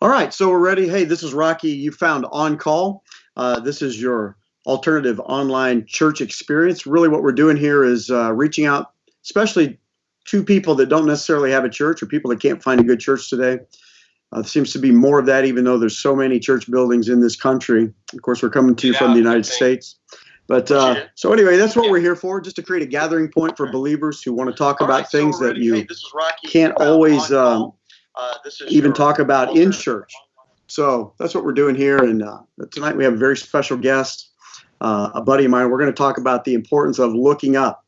All right, so we're ready. Hey, this is Rocky. You found On Call. Uh, this is your alternative online church experience. Really, what we're doing here is uh, reaching out, especially to people that don't necessarily have a church or people that can't find a good church today. Uh, there seems to be more of that, even though there's so many church buildings in this country. Of course, we're coming to you yeah, from the United States. But uh, so anyway, that's what we're here for, just to create a gathering point for believers who want to talk about right, things so that you hey, can't always um, uh, even talk about in church. So that's what we're doing here. And uh, tonight we have a very special guest, uh, a buddy of mine. We're going to talk about the importance of looking up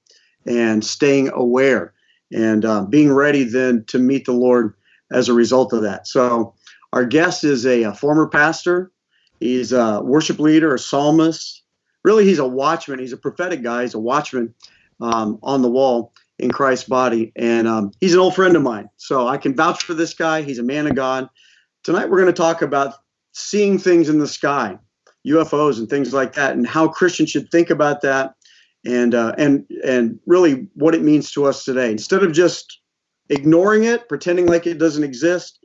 and staying aware and uh, being ready then to meet the Lord as a result of that. So our guest is a, a former pastor. He's a worship leader, a psalmist. Really, he's a watchman. He's a prophetic guy. He's a watchman um, on the wall in Christ's body. And um, he's an old friend of mine. So I can vouch for this guy. He's a man of God. Tonight, we're going to talk about seeing things in the sky, UFOs and things like that, and how Christians should think about that. And uh, and and really what it means to us today. Instead of just ignoring it, pretending like it doesn't exist,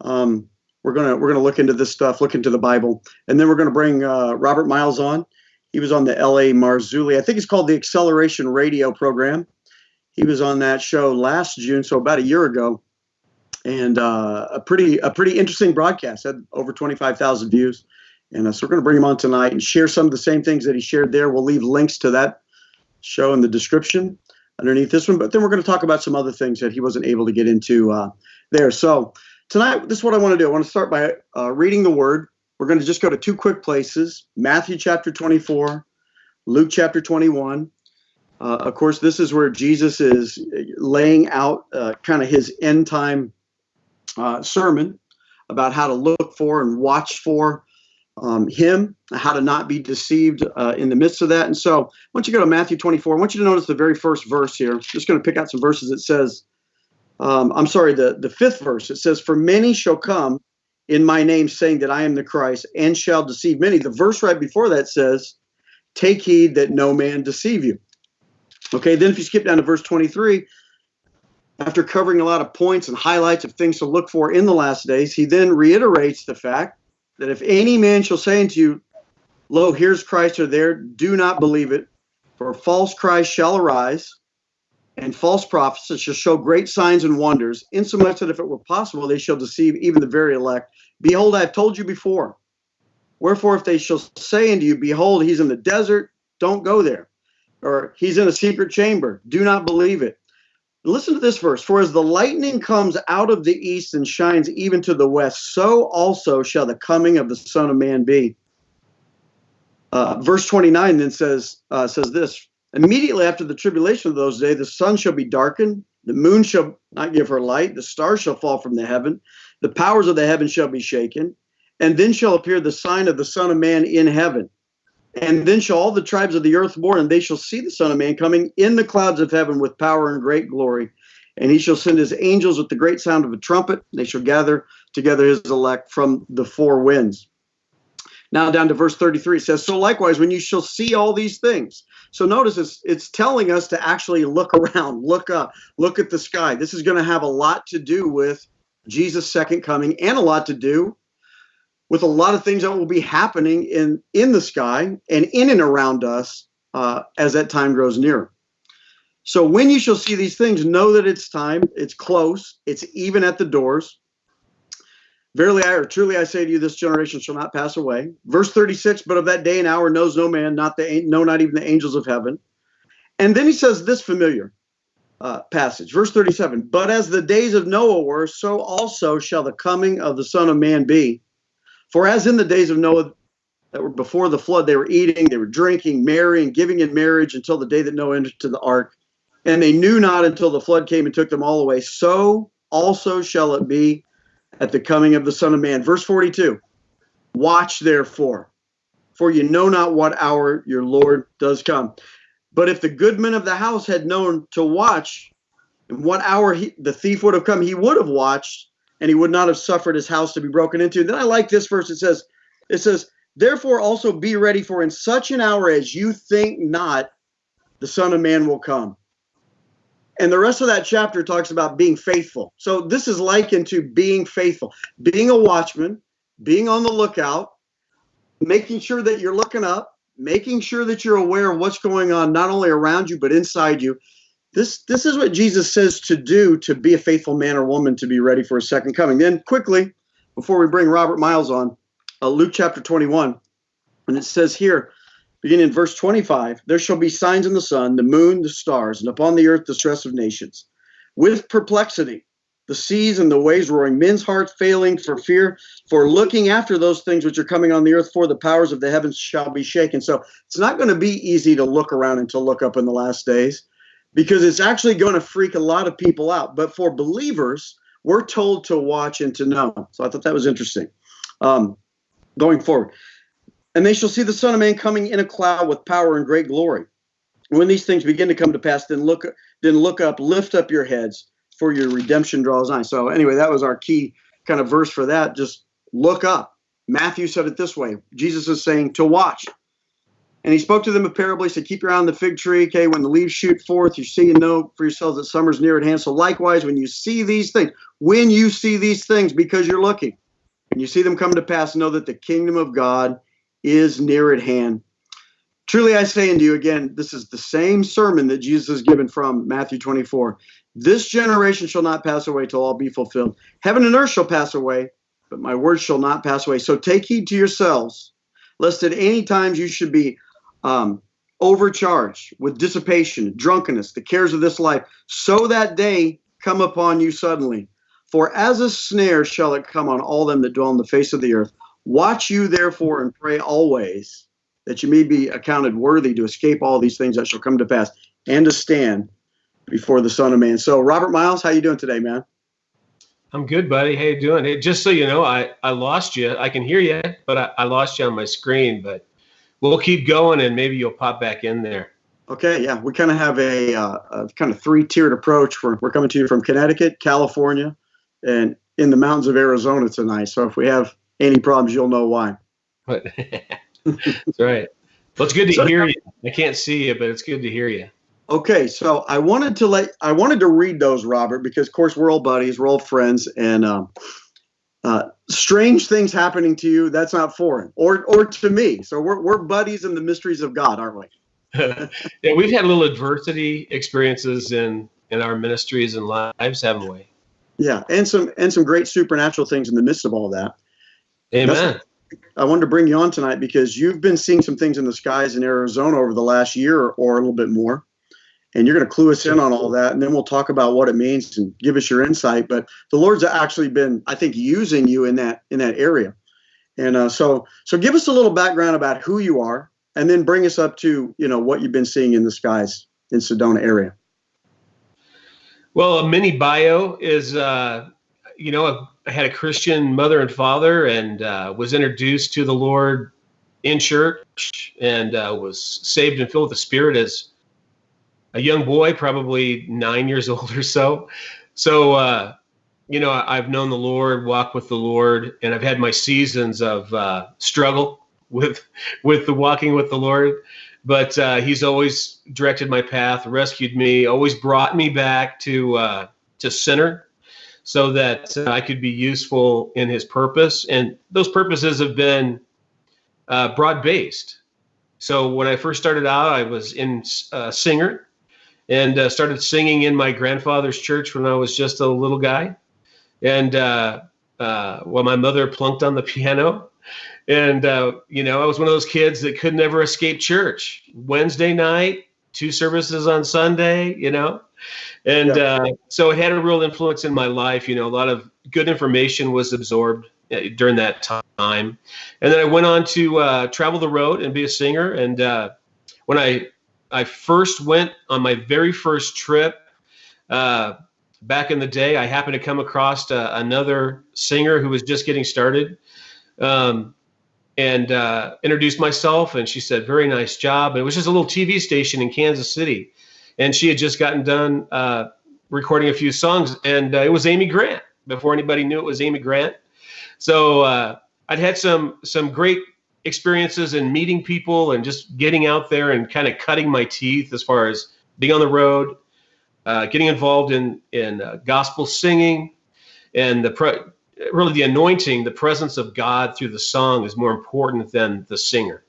um, we're gonna we're gonna look into this stuff, look into the Bible, and then we're gonna bring uh, Robert Miles on. He was on the L.A. Marzulli. I think it's called the Acceleration Radio program. He was on that show last June, so about a year ago, and uh, a pretty a pretty interesting broadcast. Had over twenty five thousand views, and uh, so we're going to bring him on tonight and share some of the same things that he shared there. We'll leave links to that show in the description underneath this one, but then we're going to talk about some other things that he wasn't able to get into uh, there. So tonight, this is what I want to do. I want to start by uh, reading the Word. We're going to just go to two quick places: Matthew chapter twenty four, Luke chapter twenty one. Uh, of course, this is where Jesus is laying out uh, kind of his end time uh, sermon about how to look for and watch for um, him, how to not be deceived uh, in the midst of that. And so, once you go to Matthew 24, I want you to notice the very first verse here. I'm just going to pick out some verses. It says, um, I'm sorry, the, the fifth verse. It says, For many shall come in my name, saying that I am the Christ, and shall deceive many. The verse right before that says, Take heed that no man deceive you. Okay, then if you skip down to verse 23, after covering a lot of points and highlights of things to look for in the last days, he then reiterates the fact that if any man shall say unto you, Lo, here's Christ or there, do not believe it, for false Christ shall arise, and false prophets shall show great signs and wonders, insomuch that if it were possible, they shall deceive even the very elect. Behold, I have told you before. Wherefore, if they shall say unto you, Behold, he's in the desert, don't go there or he's in a secret chamber. Do not believe it. Listen to this verse For as the lightning comes out of the east and shines even to the west, so also shall the coming of the Son of Man be. Uh, verse 29 then says, uh, says this Immediately after the tribulation of those days, the sun shall be darkened, the moon shall not give her light, the stars shall fall from the heaven, the powers of the heaven shall be shaken, and then shall appear the sign of the Son of Man in heaven. And then shall all the tribes of the earth mourn, and they shall see the Son of Man coming in the clouds of heaven with power and great glory. And he shall send his angels with the great sound of a trumpet. They shall gather together his elect from the four winds. Now down to verse 33, it says, So likewise, when you shall see all these things. So notice it's, it's telling us to actually look around, look up, look at the sky. This is going to have a lot to do with Jesus' second coming and a lot to do with a lot of things that will be happening in in the sky and in and around us uh, as that time grows near. So when you shall see these things, know that it's time, it's close, it's even at the doors. Verily, I or truly I say to you, this generation shall not pass away. Verse 36, but of that day and hour knows no man, not the no, not even the angels of heaven. And then he says this familiar uh, passage, verse 37. But as the days of Noah were, so also shall the coming of the Son of Man be. For as in the days of Noah that were before the flood, they were eating, they were drinking, marrying, giving in marriage until the day that Noah entered to the ark. And they knew not until the flood came and took them all away. So also shall it be at the coming of the Son of Man. Verse 42 Watch therefore, for you know not what hour your Lord does come. But if the goodman of the house had known to watch, and what hour he, the thief would have come, he would have watched and he would not have suffered his house to be broken into. Then I like this verse. It says, it says, therefore also be ready for in such an hour as you think not, the Son of Man will come. and the rest of that chapter talks about being faithful. So this is likened to being faithful, being a watchman, being on the lookout, making sure that you're looking up, making sure that you're aware of what's going on not only around you but inside you. This this is what Jesus says to do to be a faithful man or woman to be ready for a second coming. Then quickly, before we bring Robert Miles on, uh, Luke chapter 21, and it says here, beginning in verse 25, there shall be signs in the sun, the moon, the stars, and upon the earth the stress of nations, with perplexity the seas and the waves roaring, men's hearts failing for fear, for looking after those things which are coming on the earth, for the powers of the heavens shall be shaken. So it's not going to be easy to look around and to look up in the last days because it's actually going to freak a lot of people out. But for believers, we're told to watch and to know. So I thought that was interesting. Um, going forward. And they shall see the Son of Man coming in a cloud with power and great glory. When these things begin to come to pass, then look, then look up, lift up your heads for your redemption draws nigh. So anyway, that was our key kind of verse for that. Just look up. Matthew said it this way. Jesus is saying to watch. And he spoke to them a parable. He said, Keep your eye on the fig tree. Okay, when the leaves shoot forth, you see and know for yourselves that summer's near at hand. So likewise, when you see these things, when you see these things, because you're looking, and you see them come to pass, know that the kingdom of God is near at hand. Truly I say unto you again, this is the same sermon that Jesus has given from Matthew 24. This generation shall not pass away till all be fulfilled. Heaven and earth shall pass away, but my words shall not pass away. So take heed to yourselves, lest at any times you should be um, overcharged with dissipation, drunkenness, the cares of this life, so that day come upon you suddenly. For as a snare shall it come on all them that dwell on the face of the earth. Watch you therefore and pray always that you may be accounted worthy to escape all these things that shall come to pass and to stand before the Son of Man. So, Robert Miles, how you doing today, man? I'm good, buddy. How you doing? Hey, just so you know, I, I lost you. I can hear you, but I, I lost you on my screen. But we'll keep going, and maybe you'll pop back in there. Okay, yeah, we kind of have a, uh, a kind of three-tiered approach. We're, we're coming to you from Connecticut, California, and in the mountains of Arizona tonight. So if we have any problems, you'll know why. That's right. Well, it's good to so, hear you. I can't see you, but it's good to hear you. Okay, so I wanted to let I wanted to read those, Robert, because of course we're all buddies, we're all friends, and um, uh, strange things happening to you that's not foreign, or or to me. So we're we're buddies in the mysteries of God, aren't we? yeah, we've had little adversity experiences in in our ministries and lives, haven't we? Yeah, and some and some great supernatural things in the midst of all that. Amen. I wanted to bring you on tonight because you've been seeing some things in the skies in Arizona over the last year or, or a little bit more and you're going to clue us in on all that and then we'll talk about what it means and give us your insight but the lord's actually been i think using you in that in that area. And uh, so so give us a little background about who you are and then bring us up to you know what you've been seeing in the skies in sedona area. Well a mini bio is uh, you know i had a christian mother and father and uh, was introduced to the lord in church and uh, was saved and filled with the spirit as a young boy, probably nine years old or so. So, uh, you know, I've known the Lord, walked with the Lord, and I've had my seasons of uh, struggle with with the walking with the Lord. But uh, He's always directed my path, rescued me, always brought me back to uh, to center, so that uh, I could be useful in His purpose. And those purposes have been uh, broad based. So when I first started out, I was in uh, singer and uh, started singing in my grandfather's church when I was just a little guy. And uh, uh, well, my mother plunked on the piano. And, uh, you know, I was one of those kids that could never escape church. Wednesday night, two services on Sunday, you know. And yeah. Uh, so it had a real influence in my life. You know, a lot of good information was absorbed uh, during that time. And then I went on to uh, travel the road and be a singer. And uh, when I I first went on my very first trip uh, back in the day. I happened to come across uh, another singer who was just getting started. Um, and uh, introduced myself, and she said, "Very nice job." And it was just a little TV station in Kansas City, and she had just gotten done uh, recording a few songs, and uh, it was Amy Grant before anybody knew it was Amy Grant. So uh, I'd had some some great experiences and meeting people and just getting out there and kind of cutting my teeth as far as being on the road, uh, getting involved in in uh, gospel singing, and the pre- really the anointing, the presence of God through the song is more important than the singer.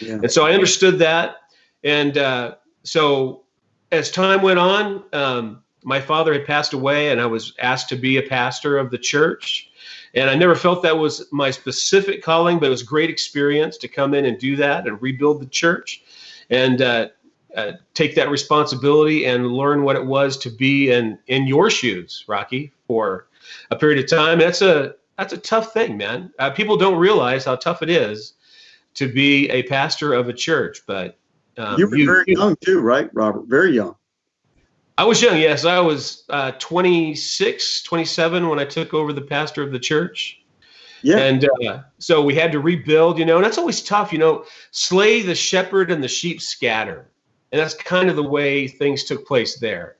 Yeah. And so I understood that, and uh, so as time went on, um, my father had passed away, and I was asked to be a pastor of the church. And I never felt that was my specific calling, but it was a great experience to come in and do that and rebuild the church and uh, uh, take that responsibility and learn what it was to be in in your shoes, Rocky, for a period of time. That's a that's a tough thing, man. Uh, people don't realize how tough it is to be a pastor of a church. But um, you were you, very young too, right, Robert? Very young. I was young, yes. I was uh, 26, 27 when I took over the pastor of the church. Yeah. And uh, so we had to rebuild, you know, and that's always tough, you know, slay the shepherd and the sheep scatter. And that's kind of the way things took place there.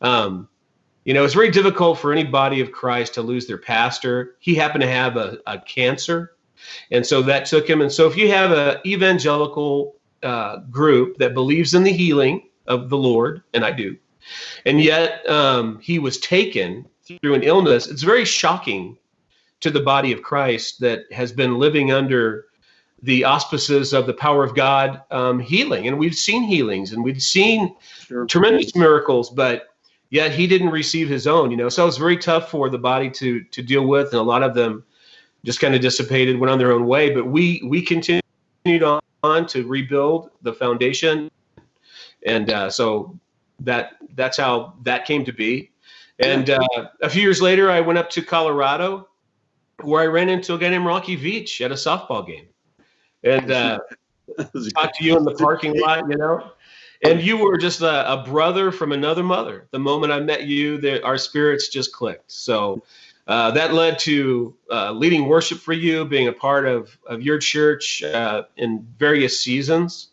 Um, you know, it's very difficult for any body of Christ to lose their pastor. He happened to have a, a cancer. And so that took him. And so if you have an evangelical uh, group that believes in the healing of the Lord, and I do, and yet um, he was taken through an illness. It's very shocking to the body of Christ that has been living under the auspices of the power of God um, healing. And we've seen healings and we've seen sure. tremendous miracles, but yet he didn't receive his own, you know. So it was very tough for the body to to deal with, and a lot of them just kind of dissipated, went on their own way. But we we continued on, on to rebuild the foundation, and uh, so that that's how that came to be. And uh, a few years later, I went up to Colorado, where I ran into a guy named Rocky Veach at a softball game, and uh, talked to you in the parking lot, you know. And you were just a, a brother from another mother. The moment I met you, there, our spirits just clicked. So uh, that led to uh, leading worship for you, being a part of, of your church uh, in various seasons.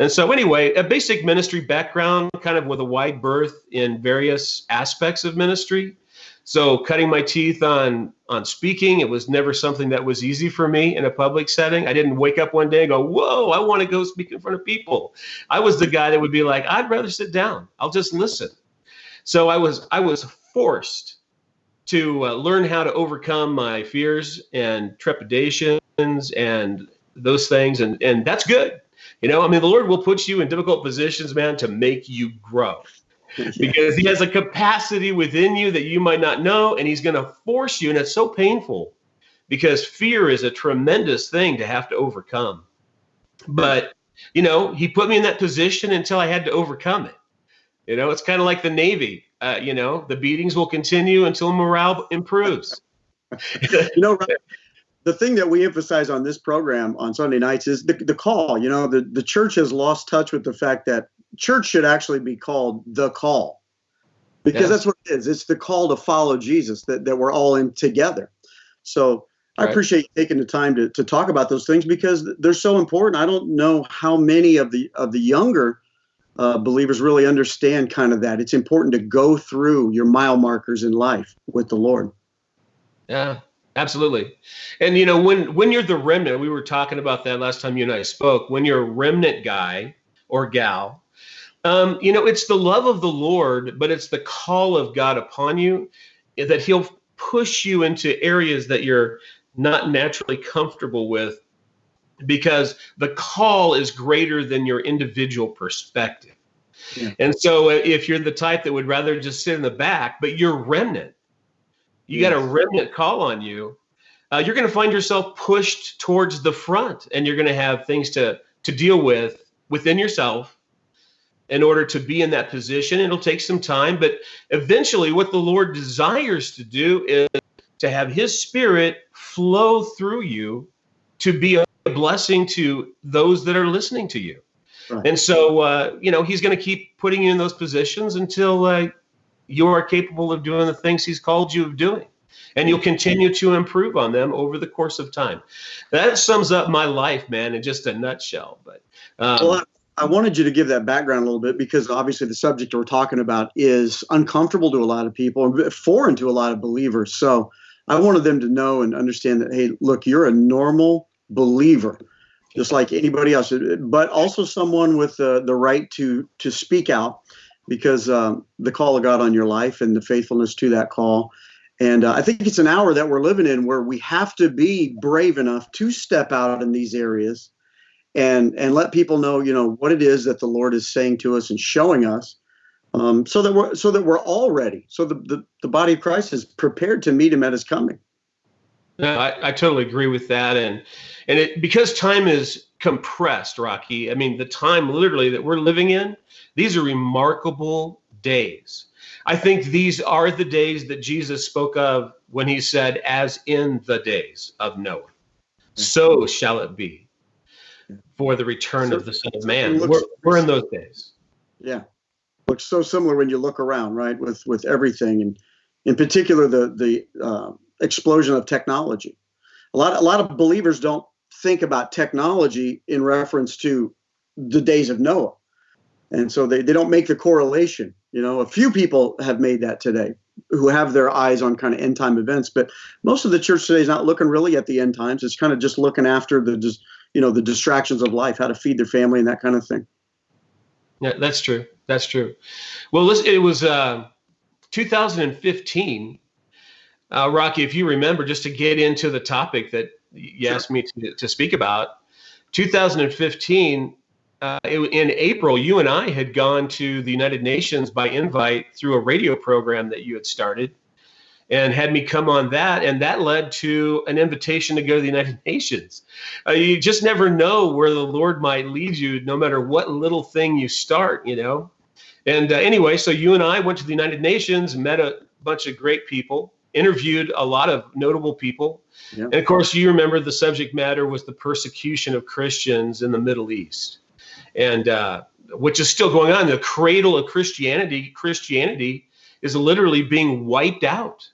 And so, anyway, a basic ministry background, kind of with a wide berth in various aspects of ministry. So, cutting my teeth on on speaking, it was never something that was easy for me in a public setting. I didn't wake up one day and go, "Whoa, I want to go speak in front of people." I was the guy that would be like, "I'd rather sit down. I'll just listen." So I was I was forced to uh, learn how to overcome my fears and trepidations and those things, and and that's good you know, I mean, the Lord will put you in difficult positions, man, to make you grow. because he has a capacity within you that you might not know, and he's going to force you. And it's so painful because fear is a tremendous thing to have to overcome. But, you know, he put me in that position until I had to overcome it. You know, it's kind of like the Navy. Uh, you know, the beatings will continue until morale improves. you know, the thing that we emphasize on this program on Sunday nights is the, the call. You know, the, the church has lost touch with the fact that church should actually be called the call because yes. that's what it is. It's the call to follow Jesus that, that we're all in together. So I appreciate you taking the time to, to talk about those things because they're so important. I don't know how many of the of the younger uh, believers really understand kind of that. It's important to go through your mile markers in life with the Lord. Yeah, Absolutely. And you know, when when you're the remnant, we were talking about that last time you and I spoke, when you're a remnant guy or gal, um, you know, it's the love of the Lord, but it's the call of God upon you that he'll push you into areas that you're not naturally comfortable with because the call is greater than your individual perspective. Yeah. And so uh, if you're the type that would rather just sit in the back, but you're remnant, you got a remnant call on you, uh, you're going to find yourself pushed towards the front, and you're going to have things to to deal with within yourself in order to be in that position. It'll take some time, but eventually, what the Lord desires to do is to have His Spirit flow through you to be a blessing to those that are listening to you. Right. And so, uh, you know, He's going to keep putting you in those positions until uh, you are capable of doing the things he's called you of doing. And you'll continue to improve on them over the course of time. That sums up my life man in just a nutshell. But um, well, I wanted you to give that background a little bit because obviously the subject we're talking about is uncomfortable to a lot of people and foreign to a lot of believers. So I wanted them to know and understand that, hey, look, you're a normal believer, just like anybody else, but also someone with the, the right to to speak out because um, the call of God on your life and the faithfulness to that call. And uh, I think it's an hour that we're living in where we have to be brave enough to step out in these areas and and let people know, you know, what it is that the Lord is saying to us and showing us, um, so that we're so that we're all ready, so the, the the body of Christ is prepared to meet Him at His coming. No, I, I totally agree with that, and and it because time is compressed, Rocky. I mean, the time literally that we're living in, these are remarkable days. I think these are the days that Jesus spoke of when he said, "As in the days of Noah, so shall it be." for the return so, of the Son of Man. Looks, we're, we're in those days. Yeah, looks so similar when you look around, right? With with everything, and in particular the the uh, explosion of technology. A lot a lot of believers don't think about technology in reference to the days of Noah, and so they they don't make the correlation. You know, a few people have made that today who have their eyes on kind of end time events, but most of the church today is not looking really at the end times. It's kind of just looking after the just you know the distractions of life, how to feed their family, and that kind of thing. Yeah, that's true. That's true. Well, listen, it was uh, 2015. Uh, Rocky, if you remember, just to get into the topic that you sure. asked me to, to speak about, 2015, uh, it, in April, you and I had gone to the United Nations by invite through a radio program that you had started and had me come on that. And that led to an invitation to go to the United Nations. Uh, you just never know where the Lord might lead you, no matter what little thing you start, you know. And uh, anyway, so you and I went to the United Nations, met a bunch of great people, interviewed a lot of notable people. Yeah. And of course, you remember the subject matter was the persecution of Christians in the Middle East. And uh, which is still going on. The cradle of Christianity, Christianity is literally being wiped out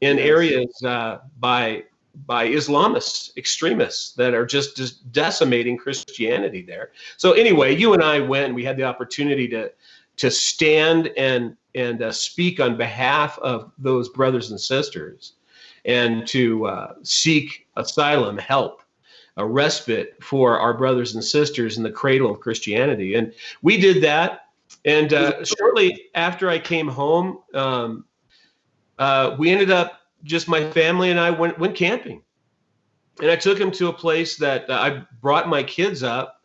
in areas uh, by by Islamist extremists that are just, just decimating Christianity there. So anyway, you and I went. and We had the opportunity to to stand and and uh, speak on behalf of those brothers and sisters, and to uh, seek asylum, help, a respite for our brothers and sisters in the cradle of Christianity. And we did that. And uh, shortly after I came home, um, uh, we ended up just my family and I went went camping, and I took him to a place that uh, I brought my kids up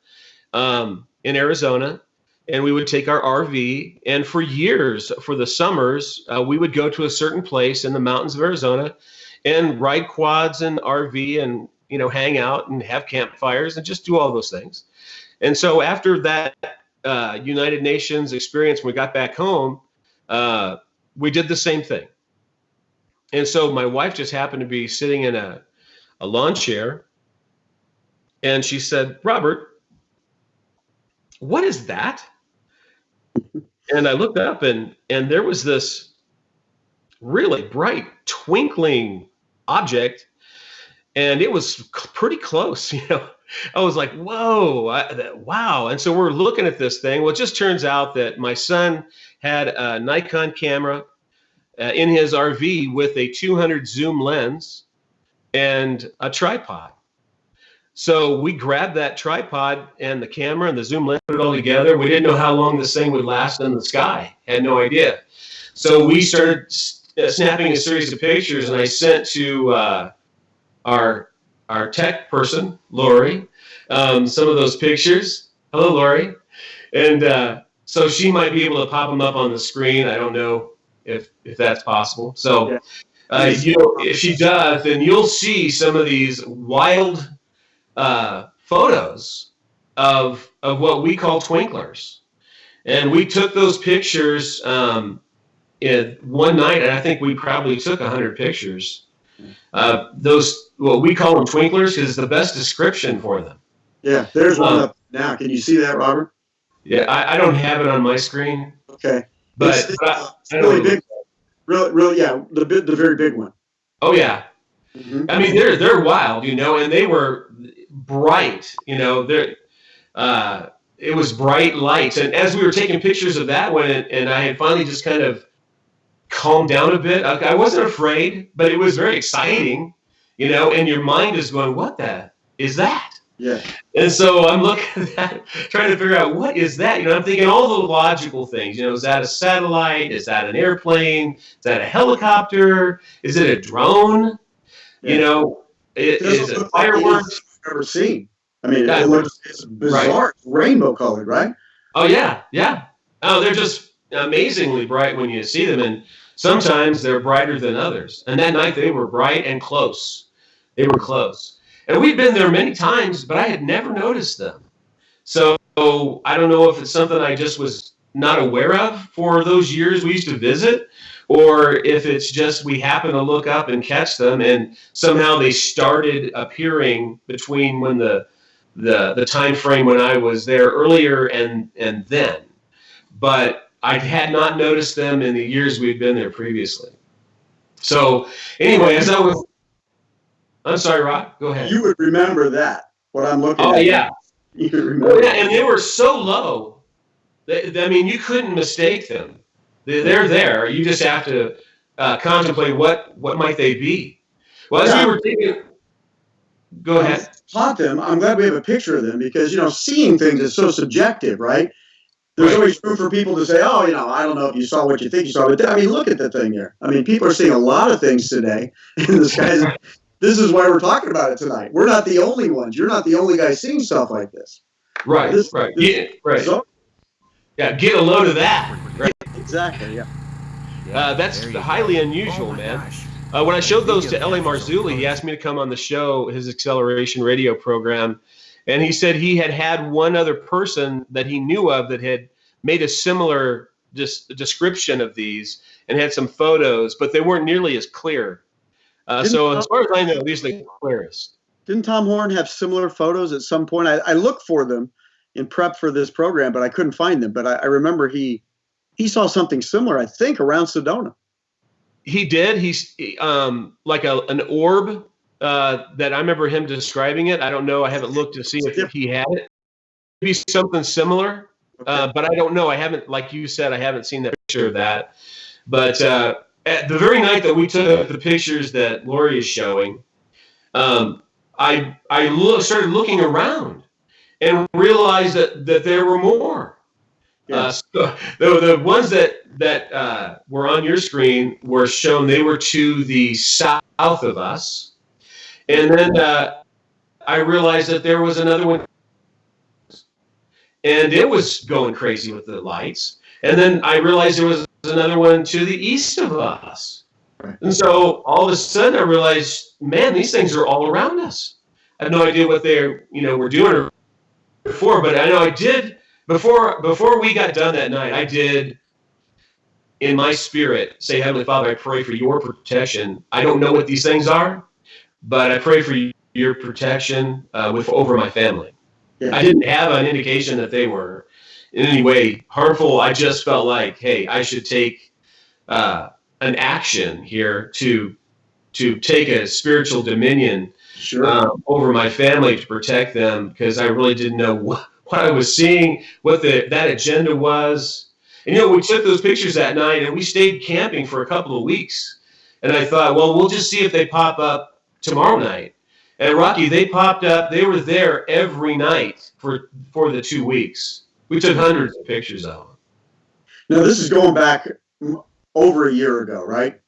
um, in Arizona, and we would take our RV. And for years, for the summers, uh, we would go to a certain place in the mountains of Arizona, and ride quads and RV, and you know, hang out and have campfires and just do all those things. And so after that uh, United Nations experience, when we got back home, uh, we did the same thing and so my wife just happened to be sitting in a, a lawn chair and she said, Robert, what is that? And I looked up and and there was this really bright twinkling object and it was pretty close, you know. I was like, "Whoa, I, that, wow!" And so we're looking at this thing. Well, it just turns out that my son had a Nikon camera uh, in his RV with a 200 zoom lens and a tripod. So we grabbed that tripod and the camera and the zoom lens, put it all together. We didn't know how long this thing would last in the sky. Had no idea. So we started uh, snapping a series of pictures, and I sent to uh, our our tech person, Lori, um, some of those pictures. Hello, Lori. And uh, so she might be able to pop them up on the screen. I don't know if if that's possible. So, uh, you know, if she does, then you'll see some of these wild uh, photos of of what we call twinklers, and we took those pictures um, in one night, and I think we probably took hundred pictures. Uh, those what we call them twinklers is the best description for them. Yeah, there's one um, up now. Can you see that, Robert? Yeah, I, I don't have it on my screen. Okay. But, it's, but I, it's really big. Really, really, yeah, the the very big one. Oh yeah. Mm-hmm. I mean, they're they're wild, you know, and they were bright, you know. They're uh, it was bright lights, and as we were taking pictures of that one, and, and I had finally just kind of calmed down a bit. I, I wasn't afraid, but it was very exciting, you know. And your mind is going, "What the is that?" Yeah. And so I'm looking at that, trying to figure out what is that? You know, I'm thinking all the logical things. You know, is that a satellite? Is that an airplane? Is that a helicopter? Is it a drone? You Yeah. know, it, is it look like anything fireworks? Ever seen. I mean, Yeah. it looks it's bizarre, It's rainbow colored, right? Oh yeah, yeah. Oh, they're just amazingly bright when you see them, and sometimes they're brighter than others. And that night they were bright and close. They were close, and we'd been there many times, but I had never noticed them. So I don't know if it's something I just was not aware of for those years we used to visit, or if it's just we happen to look up and catch them, and somehow they started appearing between when the the the time frame when I was there earlier and and then, but I had not noticed them in the years we'd been there previously. So anyway, as I was, I'm sorry, Rock, go ahead. You would remember that. What I'm looking oh at. yeah, You could oh remember. yeah, and they were so low. That, I mean, you couldn't mistake them. They- They're there. You just have to uh, contemplate what what might they be. Well, as Yeah. we were taking, go ahead. Taught them. I'm glad we have a picture of them because you know seeing things is so subjective, right? There's Right. always room for people to say, "Oh, you know, I don't know if you saw what you think you saw," but I mean, look at the thing there. I mean, people are seeing a lot of things today, and this guy's. This is why we're talking about it tonight. We're not the only ones. You're not the only guy seeing stuff like this. Right, This- right, this- yeah, right. So, Yeah, get a load of that. Right. Exactly. Yeah. Uh, that's highly unusual, man. Uh, when I showed those to L.A. Marzulli, he asked me to come on the show, his acceleration radio program, and he said he had had one other person that he knew of that had made a similar dis- description of these and had some photos, but they weren't nearly as clear. Uh, so as far as I know, these are the clearest. Didn't Tom Horn have similar photos at some point? I, I looked for them in prep for this program, but I couldn't find them. But I, I remember he he saw something similar. I think around Sedona. He did. He's um, like a an orb uh, that I remember him describing it. I don't know. I haven't looked to see if he had it. Maybe something similar, uh, but I don't know. I haven't, like you said, I haven't seen that picture of that. But uh, at the very night that we took the pictures that Lori is showing, um, I I lo- started looking around and realized that that there were more. Uh, so the, the ones that that uh, were on your screen were shown. They were to the south of us, and then uh, I realized that there was another one, and it was going crazy with the lights. And then I realized there was another one to the east of us. And so all of a sudden I realized, man, these things are all around us. I have no idea what they're, you know, were doing or before, but I know I did before before we got done that night, I did in my spirit say, Heavenly Father, I pray for your protection. I don't know what these things are, but I pray for your protection uh, with over my family. Yeah. I didn't have an indication that they were in any way harmful. I just felt like, hey, I should take uh, an action here to to take a spiritual dominion Sure. um, over my family to protect them because I really didn't know what, what I was seeing, what the that agenda was. And you know, we took those pictures that night and we stayed camping for a couple of weeks. And I thought, well, we'll just see if they pop up tomorrow night. And Rocky, they popped up. They were there every night for for the two weeks. We took hundreds of pictures of them. now this is going back over a year ago, right?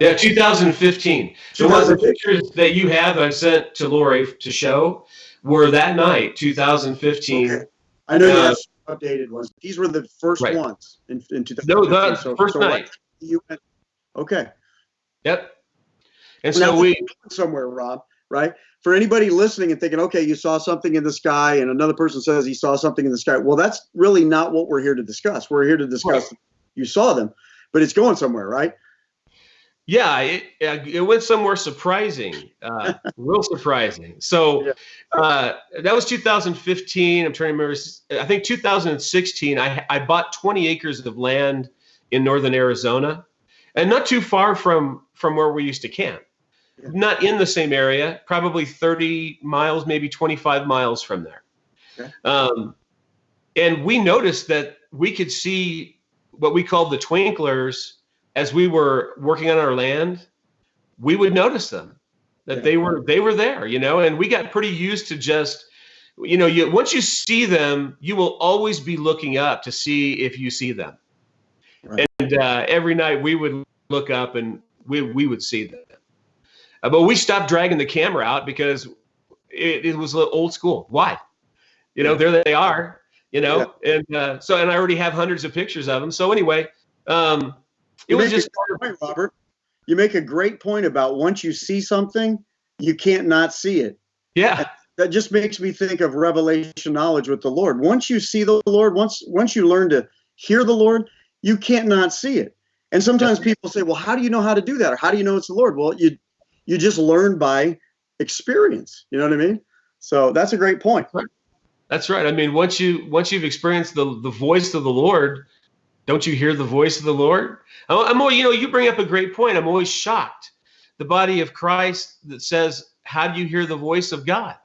Yeah, 2015. The ones the pictures that you have I sent to Lori to show were that night, 2015. Okay. I know you Uh, have updated ones. These were the first Right. ones in, in 2015. No, the So- first so night. You went, okay. Yep. And Now, so we, going somewhere, Rob, right? For anybody listening and thinking, okay, you saw something in the sky, and another person says he saw something in the sky. Well, that's really not what we're here to discuss. We're here to discuss you saw them, but it's going somewhere, right? Yeah, it, it went somewhere surprising, uh, real surprising. So Yeah. uh, that was 2015. I'm trying to remember. I think 2016. I I bought 20 acres of land in northern Arizona, and not too far from from where we used to camp. Yeah. Not in the same area, probably 30 miles, maybe 25 miles from there. Okay. Um, and we noticed that we could see what we called the twinklers as we were working on our land. We would notice them that Yeah. they were they were there, you know, and we got pretty used to just you know, you once you see them, you will always be looking up to see if you see them. Right. And uh, every night we would look up and we we would see them. Uh, but we stopped dragging the camera out because it, it was old school. Why? You know, there they are. You know, yeah. and uh, so and I already have hundreds of pictures of them. So anyway, um, it you was just point, Robert. You make a great point about once you see something, you can't not see it. Yeah. that just makes me think of revelation knowledge with the Lord. Once you see the Lord, once once you learn to hear the Lord, you can't not see it. And sometimes people say, "Well, how do you know how to do that? Or how do you know it's the Lord?" Well, you you just learn by experience. You know what I mean? So that's a great point. That's right. I mean, once you once you've experienced the the voice of the Lord, don't you hear the voice of the Lord? I'm, I'm you know, you bring up a great point. I'm always shocked. The body of Christ that says, "How do you hear the voice of God?"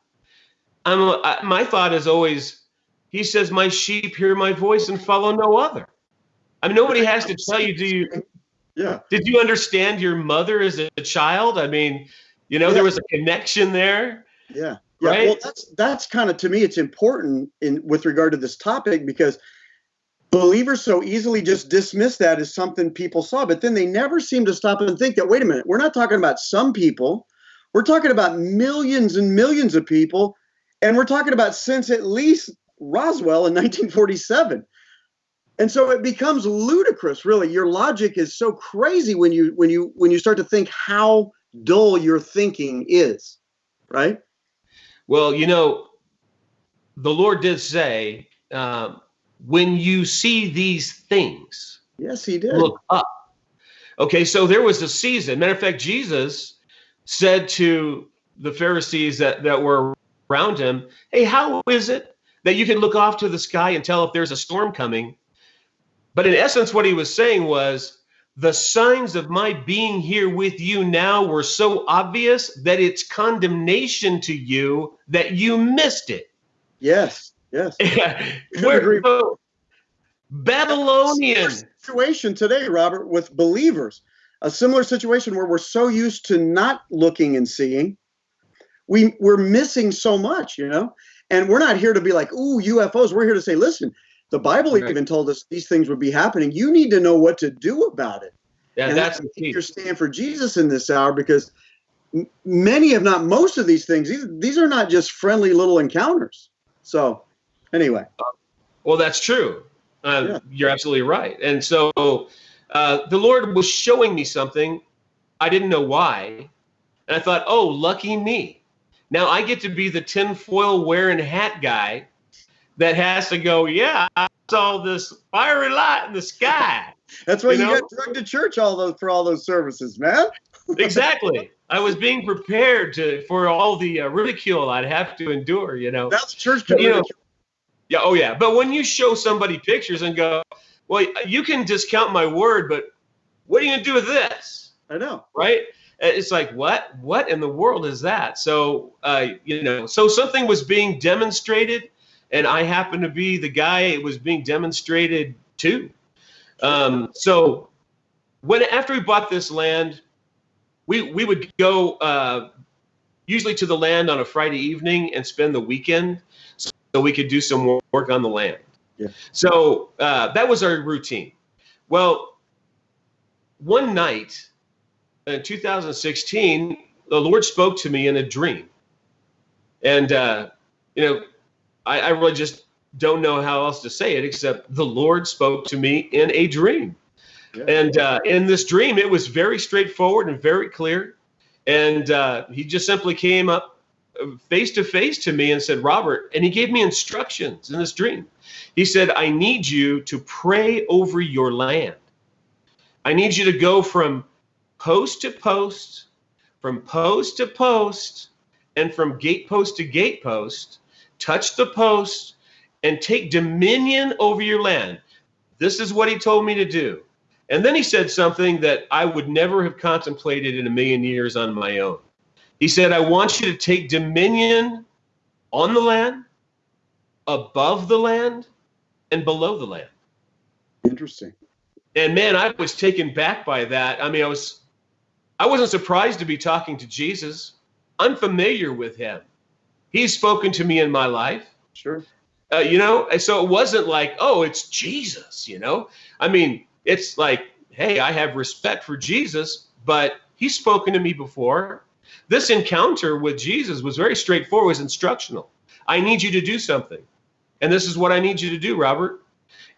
I'm I, my thought is always, He says, "My sheep hear my voice and follow no other." I mean, nobody has to tell you. Do you? Yeah. Did you understand your mother as a child? I mean, you know, yeah. there was a connection there. Yeah. Yeah, right? well, that's that's kind of to me. It's important in with regard to this topic because believers so easily just dismiss that as something people saw, but then they never seem to stop and think that wait a minute, we're not talking about some people, we're talking about millions and millions of people, and we're talking about since at least Roswell in 1947. And so it becomes ludicrous, really. Your logic is so crazy when you when you when you start to think how dull your thinking is, right? Well, you know, the Lord did say, um, when you see these things, yes, He did. Look up. Okay, so there was a season. Matter of fact, Jesus said to the Pharisees that, that were around him, Hey, how is it that you can look off to the sky and tell if there's a storm coming? But in essence, what he was saying was, the signs of my being here with you now were so obvious that it's condemnation to you that you missed it. Yes, yes. Where, so, Babylonian situation today, Robert, with believers. A similar situation where we're so used to not looking and seeing, we we're missing so much, you know. And we're not here to be like, "Ooh, UFOs." We're here to say, "Listen, the Bible right. even told us these things would be happening. You need to know what to do about it. Yeah, and that's, that's your stand for Jesus in this hour because many, if not most of these things, these, these are not just friendly little encounters. So, anyway. Well, that's true. Uh, yeah. You're absolutely right. And so uh, the Lord was showing me something. I didn't know why. And I thought, oh, lucky me. Now I get to be the tinfoil wearing hat guy that has to go, yeah, I saw this fiery light in the sky. That's why you, you know? got drugged to church all those for all those services, man. exactly. I was being prepared to for all the uh, ridicule I'd have to endure. You know, that's church you know, Yeah. Oh yeah. But when you show somebody pictures and go, well, you can discount my word, but what are you gonna do with this? I know. Right. It's like what? What in the world is that? So, uh, you know, so something was being demonstrated and I happened to be the guy it was being demonstrated to. Um, so when after we bought this land, we we would go uh, usually to the land on a Friday evening and spend the weekend, so we could do some work on the land. Yeah. So uh, that was our routine. Well, one night in 2016, the Lord spoke to me in a dream, and uh, you know I, I really just don't know how else to say it except the Lord spoke to me in a dream. Yeah. And uh, in this dream, it was very straightforward and very clear. And uh, he just simply came up face to face to me and said, Robert, and he gave me instructions in this dream. He said, I need you to pray over your land. I need you to go from post to post, from post to post, and from gatepost to gatepost touch the post, and take dominion over your land. This is what he told me to do. And then he said something that I would never have contemplated in a million years on my own. He said, I want you to take dominion on the land, above the land, and below the land. Interesting. And man, I was taken back by that. I mean, I was I wasn't surprised to be talking to Jesus. I'm familiar with him. He's spoken to me in my life. Sure. Uh, you know, and so it wasn't like, oh, it's Jesus, you know? I mean, it's like, hey, I have respect for Jesus, but he's spoken to me before. This encounter with Jesus was very straightforward, was instructional. I need you to do something. And this is what I need you to do, Robert.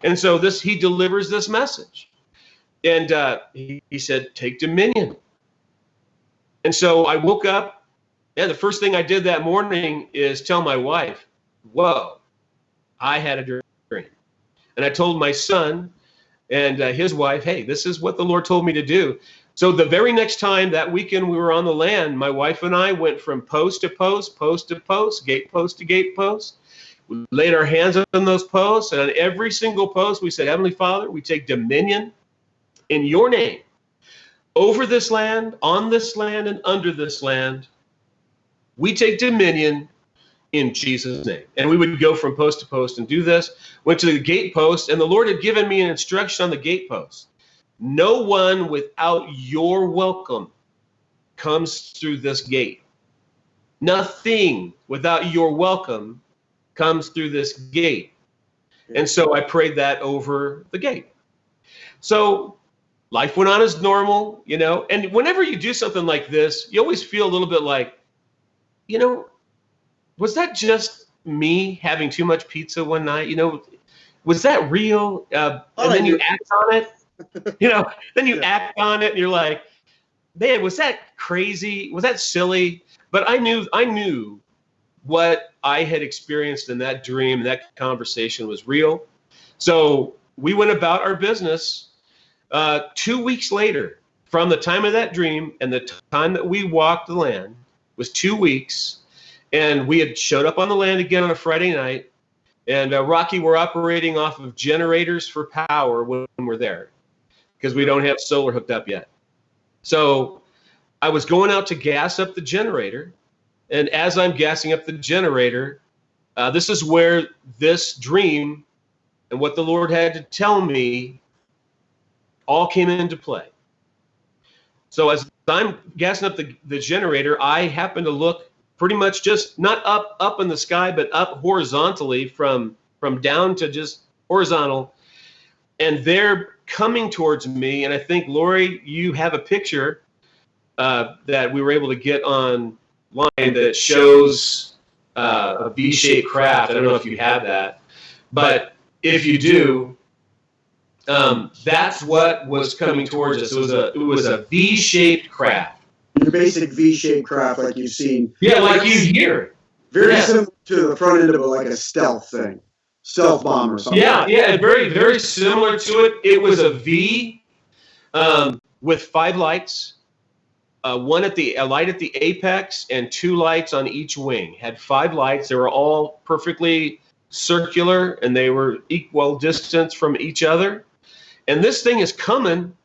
And so this he delivers this message. And uh, he, he said, take dominion. And so I woke up, and the first thing I did that morning is tell my wife, whoa, I had a dream. And I told my son and uh, his wife, hey, this is what the Lord told me to do. So the very next time that weekend we were on the land, my wife and I went from post to post, post to post, gate post to gate post. We laid our hands on those posts, and on every single post, we said, Heavenly Father, we take dominion in your name over this land, on this land, and under this land. We take dominion in Jesus' name. And we would go from post to post and do this. Went to the gate post, and the Lord had given me an instruction on the gate post. No one without your welcome comes through this gate. Nothing without your welcome comes through this gate. And so I prayed that over the gate. So life went on as normal, you know. And whenever you do something like this, you always feel a little bit like, you know, was that just me having too much pizza one night? You know, was that real? Uh, and then you act on it. You know, then you act on it, and you're like, man, was that crazy? Was that silly? But I knew, I knew what I had experienced in that dream, that conversation was real. So we went about our business. Uh, two weeks later, from the time of that dream and the time that we walked the land was two weeks and we had showed up on the land again on a Friday night. And uh, Rocky, we're operating off of generators for power when we're there because we don't have solar hooked up yet. So I was going out to gas up the generator. And as I'm gassing up the generator, uh, this is where this dream and what the Lord had to tell me all came into play. So as I'm gassing up the, the generator, I happen to look pretty much just not up up in the sky, but up horizontally from from down to just horizontal. And they're coming towards me. And I think Lori, you have a picture uh, that we were able to get online that shows uh, a V-shaped craft. I don't know if you have that, but if you do, um, that's what was coming towards us. It was a it was a V-shaped craft your basic V-shaped craft like you've seen. Yeah, like you hear. Very yeah. similar to the front end of a, like a stealth thing, stealth bomb or something. Yeah, yeah, very very similar to it. It was a V um, with five lights. Uh, one at the a light at the apex and two lights on each wing. Had five lights. They were all perfectly circular and they were equal distance from each other. And this thing is coming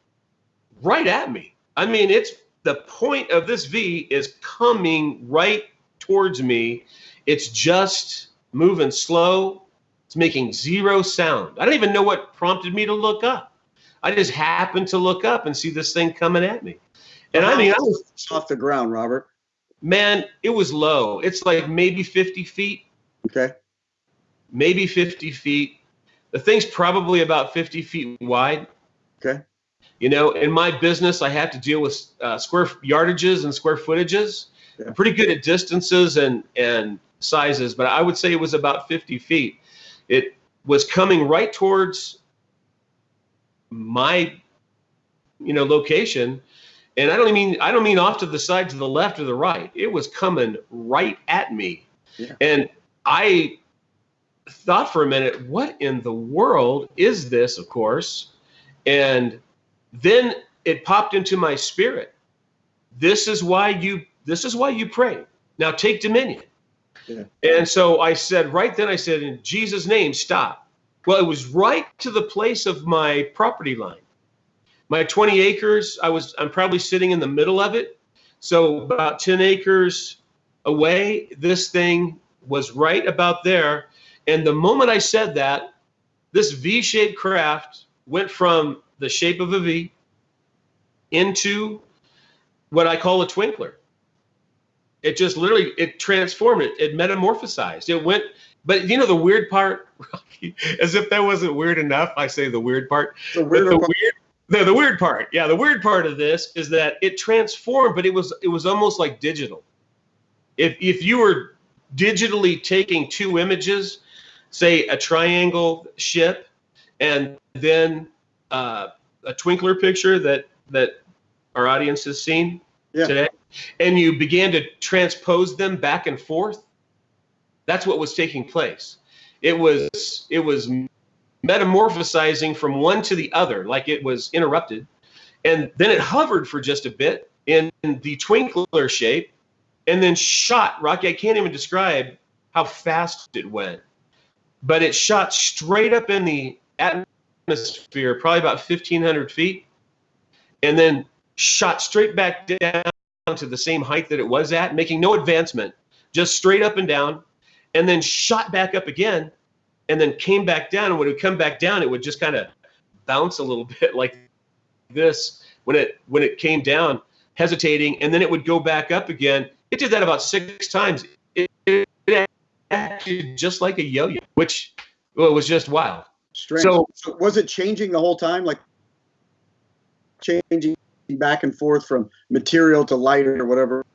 right at me. I mean, it's the point of this V is coming right towards me. It's just moving slow. It's making zero sound. I don't even know what prompted me to look up. I just happened to look up and see this thing coming at me. And I mean, I was off the ground, Robert. Man, it was low. It's like maybe 50 feet. Okay. Maybe 50 feet. The thing's probably about 50 feet wide. Okay. You know, in my business, I have to deal with uh, square yardages and square footages. Yeah. I'm pretty good at distances and and sizes, but I would say it was about 50 feet. It was coming right towards my, you know, location, and I don't mean I don't mean off to the side, to the left or the right. It was coming right at me, yeah. and I thought for a minute, what in the world is this? Of course, and then it popped into my spirit. This is why you this is why you pray. Now take dominion. And so I said right then I said in Jesus name stop. Well, it was right to the place of my property line. My 20 acres, I was I'm probably sitting in the middle of it. So about 10 acres away, this thing was right about there. And the moment I said that, this V-shaped craft went from the shape of a V into what I call a twinkler. It just literally it transformed it. It metamorphosized. It went. But you know the weird part, as if that wasn't weird enough. I say the weird part. The weird the part. weird the, the weird part, yeah, the weird part of this is that it transformed, but it was it was almost like digital. If if you were digitally taking two images, say a triangle ship, and then uh, a twinkler picture that that our audience has seen Yeah. today, and you began to transpose them back and forth, that's what was taking place. It was it was metamorphosizing from one to the other, like it was interrupted. And then it hovered for just a bit in the twinkler shape and then shot. Rocky, I can't even describe how fast it went, but it shot straight up in the atmosphere, probably about 1,500 feet, and then shot straight back down to the same height that it was at, making no advancement, just straight up and down, and then shot back up again and then came back down. And when it would come back down, it would just kind of bounce a little bit like this when it when it came down, hesitating, and then it would go back up again. It did that about six times. It, it acted just like a yo-yo, which well, was just wild. Strange. So- So, was it changing the whole time, like changing back and forth from material to light or whatever?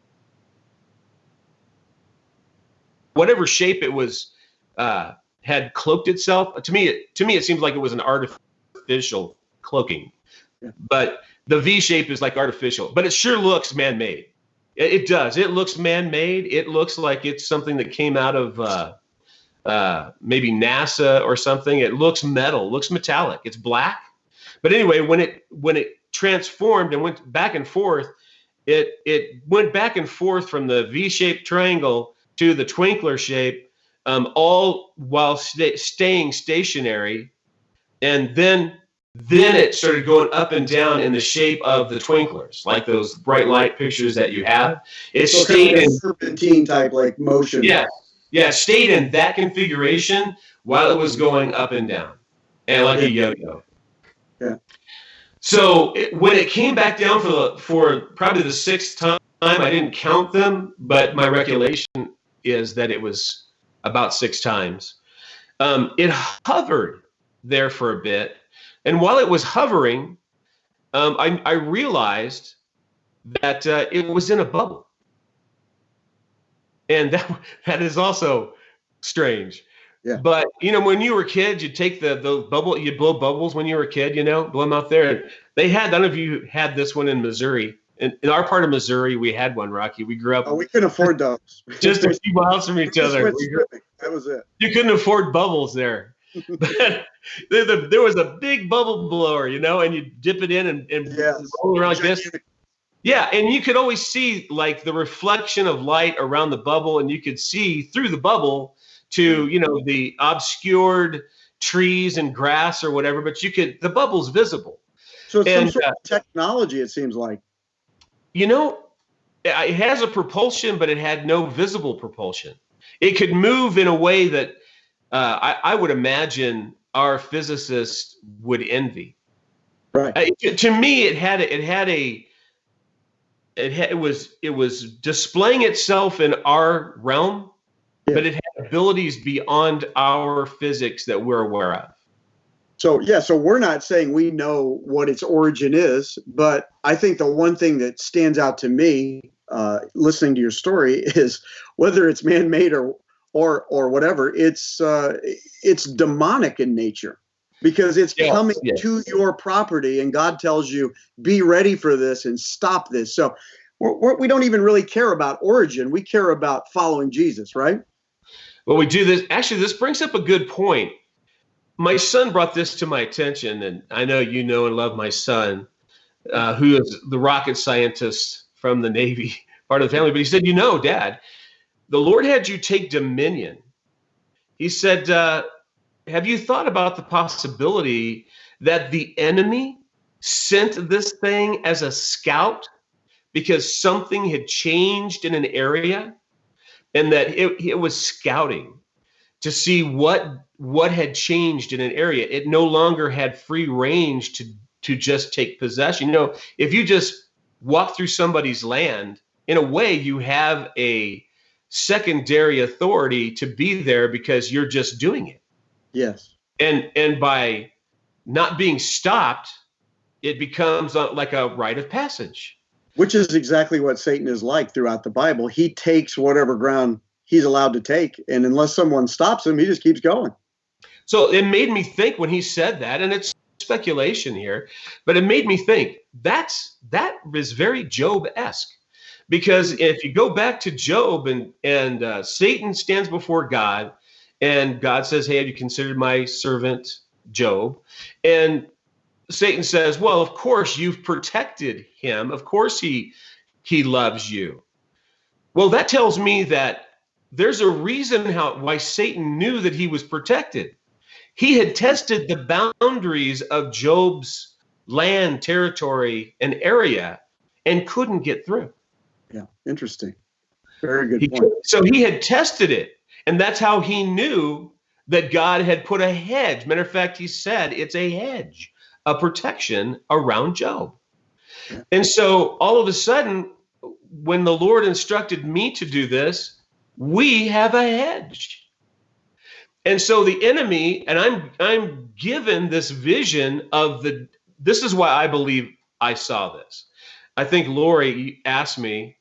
Whatever shape it was uh, had cloaked itself. To me, it, to me, it seems like it was an artificial cloaking. Yeah. But the V shape is like artificial, but it sure looks man-made. It, it does. It looks man-made. It looks like it's something that came out of uh, uh, maybe NASA or something. It looks metal. Looks metallic. It's black. But anyway, when it when it transformed and went back and forth, it it went back and forth from the V-shaped triangle to the twinkler shape, um, all while sta- staying stationary, and then then it started going up and down in the shape of the twinklers, like those bright light pictures that you have. It So kind stayed of in serpentine type like motion. yeah, yeah, stayed in that configuration while it was going up and down, and like a yo-yo. Yeah. So it, when it came back down for the for probably the sixth time, I didn't count them, but my recollection is that it was about six times. Um, it hovered there for a bit, and while it was hovering, um, I, I realized that uh, it was in a bubble and that that is also strange. Yeah. But you know, when you were a kid, you'd take the the bubble, you'd blow bubbles when you were a kid. You know, blow them out there. And they had. none if you had this one in Missouri. In, in our part of Missouri, we had one. Rocky. We grew up Oh, we couldn't afford those. just a few miles from each other. That was it. you couldn't afford bubbles there. but there, the- there was a big bubble blower, you know, and you dip it in and, and Yes. roll around like this. Yeah, and you could always see like the reflection of light around the bubble, and you could see through the bubble to you know the obscured trees and grass or whatever. But you could the bubble's visible. So it's some And, sort uh, of technology. It seems like. You know, it has a propulsion, but it had no visible propulsion. It could move in a way that uh, I, I would imagine our physicists would envy. Right. Uh, to, to me, it had a, it had a it, had, it was it was displaying itself in our realm, Yeah. but it had abilities beyond our physics that we're aware of. So yeah, so we're not saying we know what its origin is, but I think the one thing that stands out to me, uh, listening to your story, is whether it's man-made or or or whatever, it's uh, it's demonic in nature because it's Yes, coming yes. to your property, and God tells you, "Be ready for this and stop this." So we're, we're, we don't even really care about origin; we care about following Jesus, right? Well, we do this. Actually, this brings up a good point. My son brought this to my attention, and I know you know and love my son, uh, who is the rocket scientist from the Navy, part of the family. But he said, "You know, Dad, the Lord had you take dominion." He said, uh, "Have you thought about the possibility that the enemy sent this thing as a scout because something had changed in an area?" And that it, it was scouting to see what what had changed in an area it no longer had free range to to just take possession you know if you just walk through somebody's land in a way, you have a secondary authority to be there because you're just doing it. Yes. And and by not being stopped, it becomes a, like a rite of passage. Which is exactly what Satan is like throughout the Bible. He takes whatever ground he's allowed to take, and unless someone stops him, he just keeps going. So it made me think when he said that, and it's speculation here, but it made me think that's that is very Job-esque. Because if you go back to Job and and uh, Satan stands before God, and God says, "Hey, have you considered my servant Job?" And Satan says, "Well, of course you've protected him. Of course he he loves you." Well, that tells me that there's a reason how why Satan knew that he was protected. He had tested the boundaries of Job's land, territory, and area and couldn't get through. Yeah, interesting. Very good He- point. so he had tested it, and that's how he knew that God had put a hedge. Matter of fact, he said it's a hedge, a protection around Job. And so all of a sudden, when the Lord instructed me to do this, we have a hedge. And so the enemy, and I'm I'm given this vision of the this is why I believe I saw this. I think Lori asked me,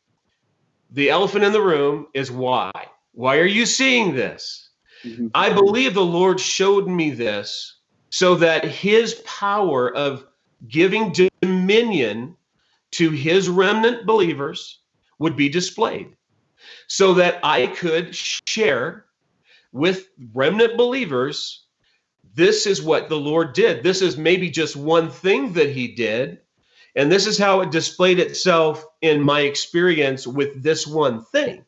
the elephant in the room is why. Why are you seeing this? Mhm. I believe the Lord showed me this so that his power of giving dominion to his remnant believers would be displayed so that I could share with remnant believers this is what the Lord did. This is maybe just one thing that he did. And this is how it displayed itself in my experience with this one thing.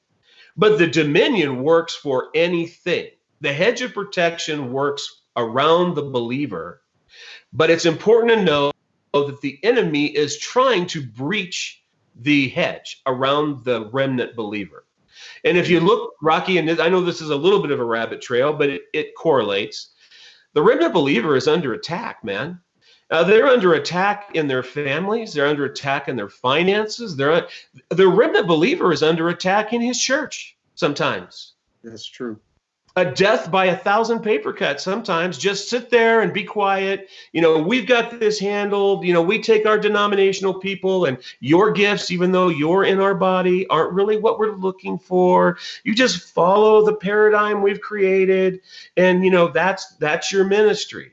But the dominion works for anything. The hedge of protection works around the believer. But it's important to know that the enemy is trying to breach the hedge around the remnant believer. And if you look, Rocky, and I know this is a little bit of a rabbit trail, but it, it correlates. The remnant believer is under attack, man. Uh, they're under attack in their families. They're under attack in their finances. They're the remnant believer is under attack in his church sometimes. That's true. A death by a thousand paper cuts sometimes. Just sit there and be quiet. You know, we've got this handled. You know, we take our denominational people and your gifts, even though you're in our body, aren't really what we're looking for. You just follow the paradigm we've created, and you know that's that's your ministry.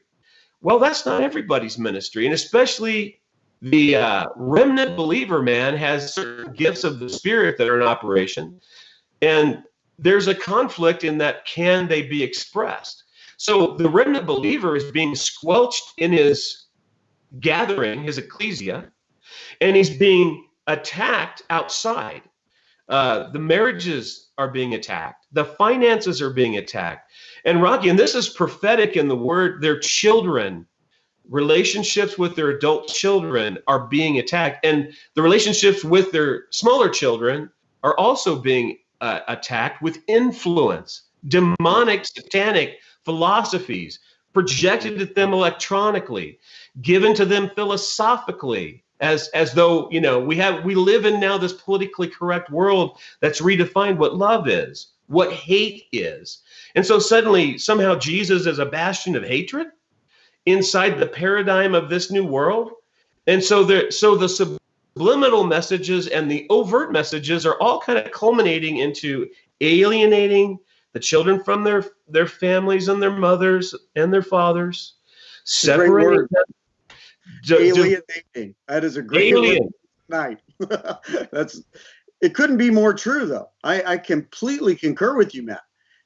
Well, that's not everybody's ministry, and especially the uh, remnant believer man has certain gifts of the spirit that are in operation, and there's a conflict in that can they be expressed? So the remnant believer is being squelched in his gathering, his ecclesia, and he's being attacked outside. Uh, the marriages are being attacked, the finances are being attacked. And Rocky, and this is prophetic in the word, their children, relationships with their adult children are being attacked, and the relationships with their smaller children are also being uh, attacked with influence, demonic, satanic philosophies projected at them electronically, given to them philosophically, as as though you know we have we live in now this politically correct world that's redefined what love is, what hate is, and so suddenly somehow Jesus is a bastion of hatred inside the paradigm of this new world, and so there so the subliminal messages and the overt messages are all kind of culminating into alienating the children from their their families and their mothers and their fathers, separating word. them. Alienating. That is a great alien. night. That's it couldn't be more true though. I, I completely concur with you, Matt.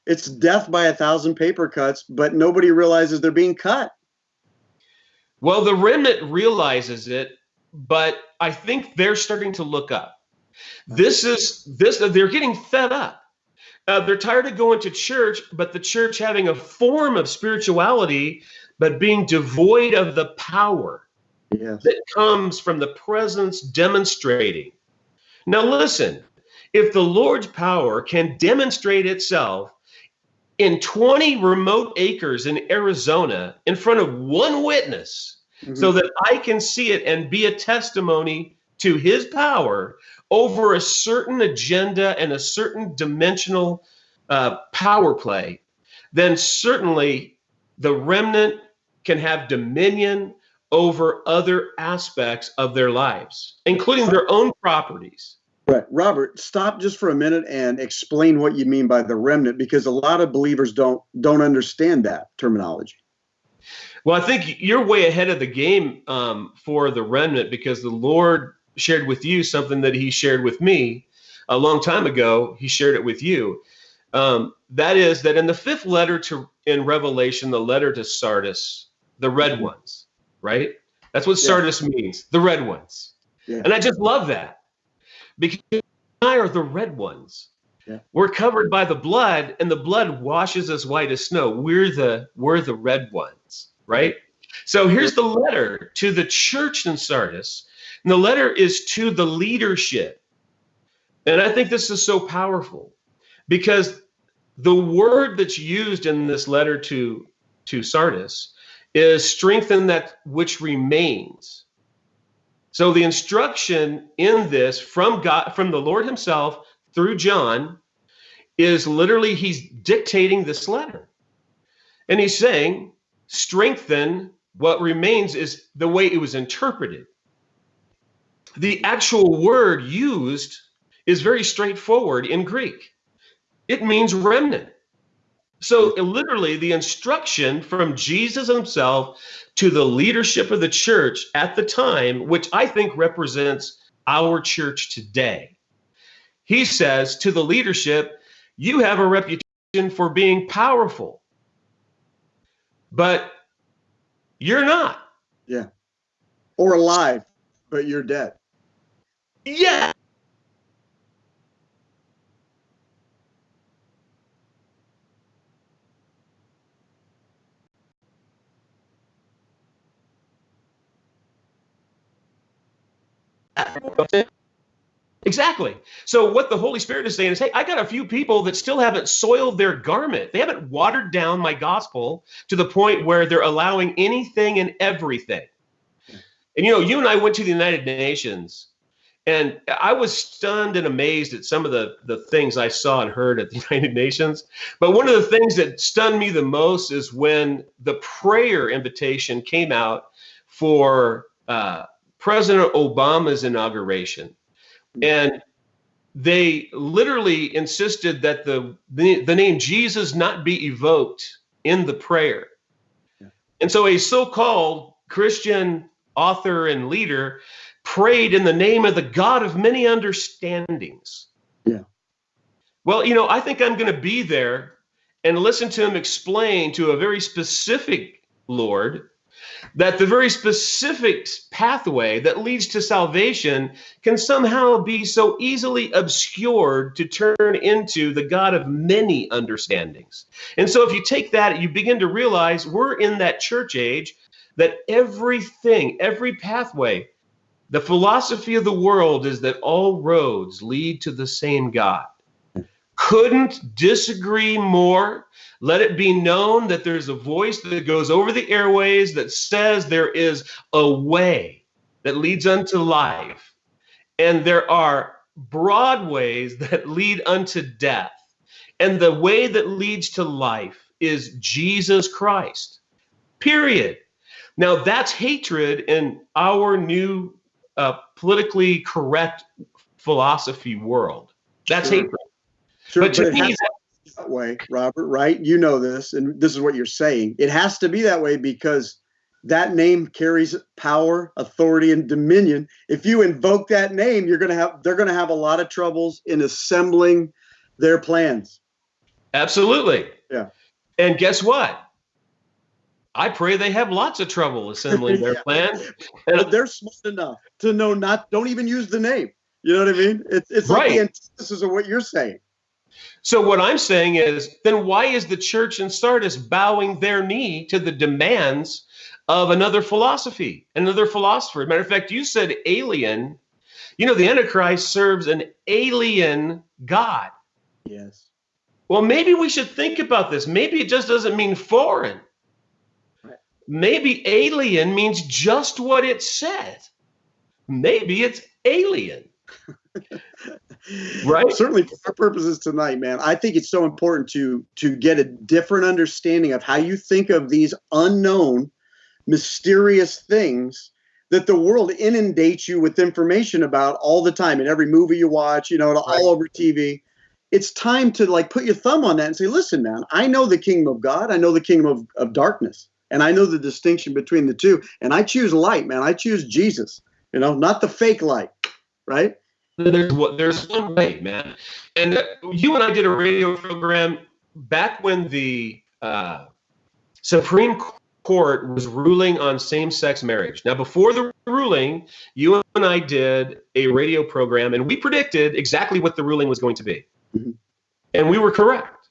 It's death by a thousand paper cuts, but nobody realizes they're being cut. Well, the remnant realizes it, but I think they're starting to look up. This is this they're getting fed up. Uh, they're tired of going to church, but the church having a form of spirituality, but being devoid of the power Yes. that comes from the presence demonstrating. Now, listen, if the Lord's power can demonstrate itself in 20 remote acres in Arizona in front of one witness, Mhm. so that I can see it and be a testimony to his power, over a certain agenda and a certain dimensional uh, power play, then certainly the remnant can have dominion over other aspects of their lives, including their own properties. Right. Robert, stop just for a minute and explain what you mean by the remnant because a lot of believers don't don't understand that terminology. Well, I think you're way ahead of the game um, for the remnant because the Lord shared with you something that He shared with me a long time ago. He shared it with you. Um, that is that in the fifth letter to in Revelation, the letter to Sardis, the red ones, right? That's what Sardis means, the red ones. Yeah. And I just love that because I are the red ones. Yeah. We're covered by the blood, and the blood washes us white as snow. We're the we're the red ones, right? So here's the letter to the church in Sardis. And the letter is to the leadership. And I think this is so powerful because the word that's used in this letter to to Sardis is strengthen that which remains. So the instruction in this from God, from the Lord Himself through John, is literally He's dictating this letter. And He's saying, strengthen what remains is the way it was interpreted. The actual word used is very straightforward in Greek. It means remnant. So literally the instruction from Jesus himself to the leadership of the church at the time, which I think represents our church today. He says to the leadership, you have a reputation for being powerful, but you're not. Yeah. Or alive, but you're dead. Yeah. Exactly. So what the Holy Spirit is saying is, hey, I got a few people that still haven't soiled their garment. They haven't watered down my gospel to the point where they're allowing anything and everything. And you know, you and I went to the United Nations, and I was stunned and amazed at some of the the things I saw and heard at the United Nations. But one of the things that stunned me the most is when the prayer invitation came out for uh, President Obama's inauguration. And they literally insisted that the, the, the name Jesus not be evoked in the prayer. Yeah. And so a so-called Christian author and leader prayed in the name of the God of many understandings. Yeah. Well, you know, I think I'm going to be there and listen to him explain to a very specific Lord that the very specific pathway that leads to salvation can somehow be so easily obscured to turn into the God of many understandings. And so if you take that, you begin to realize we're in that church age that everything, every pathway, the philosophy of the world is that all roads lead to the same God. Couldn't disagree more let it be known that there's a voice that goes over the airways that says there is a way that leads unto life, and there are broad ways that lead unto death. And the way that leads to life is Jesus Christ. Period. Now, that's hatred in our new uh, politically correct philosophy world. That's sure. hatred. Sure, but to me, that way, Robert, right? You know this, and this is what you're saying. It has to be that way because that name carries power, authority, and dominion. If you invoke that name, you're gonna have they're gonna have a lot of troubles in assembling their plans. Absolutely. Yeah. And guess what? I pray they have lots of trouble assembling their yeah. plan. And they're smart enough to know not don't even use the name. You know what I mean? It's it's right. like the antithesis of what you're saying. So what I'm saying is, then why is the church in Sardis bowing their knee to the demands of another philosophy, another philosopher? Matter of fact, you said alien. You know, the Antichrist serves an alien God. Yes. Well, maybe we should think about this. Maybe it just doesn't mean foreign. Maybe alien means just what it says. Maybe it's alien. right. Certainly for our purposes tonight, man. I think it's so important to to get a different understanding of how you think of these unknown, mysterious things that the world inundates you with information about all the time in every movie you watch, you know, all over TV. It's time to like put your thumb on that and say, listen, man, I know the kingdom of God, I know the kingdom of, of darkness, and I know the distinction between the two. And I choose light, man. I choose Jesus, you know, not the fake light, right? There's there's one way, man. And you and I did a radio program back when the uh, Supreme court was ruling on same-sex marriage. Now, before the ruling, you and I did a radio program, and we predicted exactly what the ruling was going to be, mm-hmm. and we were correct.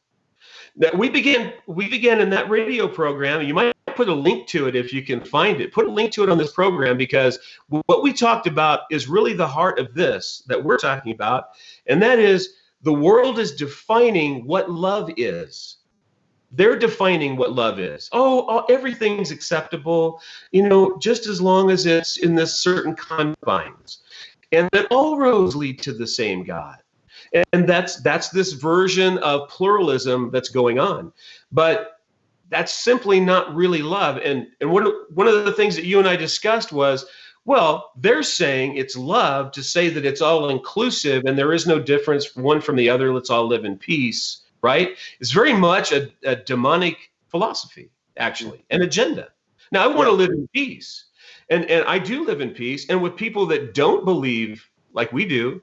That we began we began in that radio program. You might put a link to it if you can find it. Put a link to it on this program because what we talked about is really the heart of this that we're talking about, and that is the world is defining what love is they're defining what love is. Oh, oh, everything's acceptable, you know, just as long as it's in this certain confines. And that all roads lead to the same God. And that's that's this version of pluralism that's going on. But that's simply not really love. And and one one of the things that you and I discussed was well, they're saying it's love to say that it's all inclusive and there is no difference one from the other. Let's all live in peace right? It's very much a, a demonic philosophy, actually, an agenda. Now, I want to live in peace, and and I do live in peace. And with people that don't believe like we do,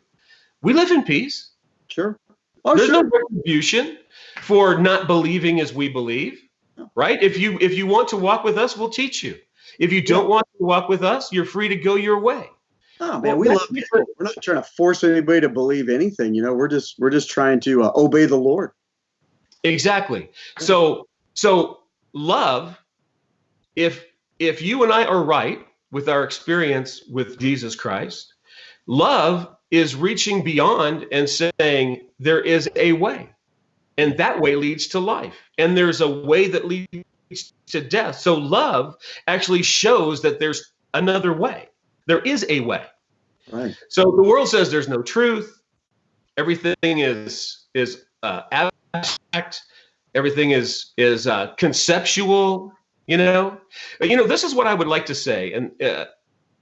we live in peace. Sure. Oh, There's sure. no retribution for not believing as we believe, right? If you if you want to walk with us, we'll teach you. If you don't want to walk with us, you're free to go your way. Oh man, we love people. We're not trying to force anybody to believe anything. You know, we're just we're just trying to uh, obey the Lord. Exactly. So so love, if if you and I are right with our experience with Jesus Christ, love is reaching beyond and saying there is a way. And that way leads to life. And there's a way that leads to death. So love actually shows that there's another way. There is a way. Right. So the world says there's no truth. Everything is is uh, abstract. Everything is is uh, conceptual. You know, you know. This is what I would like to say, and uh,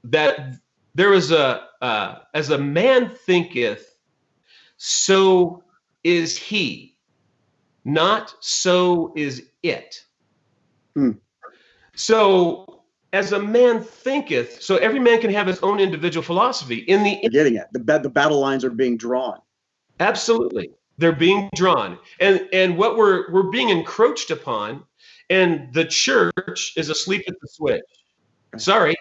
that there is a uh, as a man thinketh, so is he. Not so is it. Hmm. So as a man thinketh, so every man can have his own individual philosophy. In the getting it, the the battle lines are being drawn. Absolutely they're being drawn and and what we're we're being encroached upon and the church is asleep at the switch sorry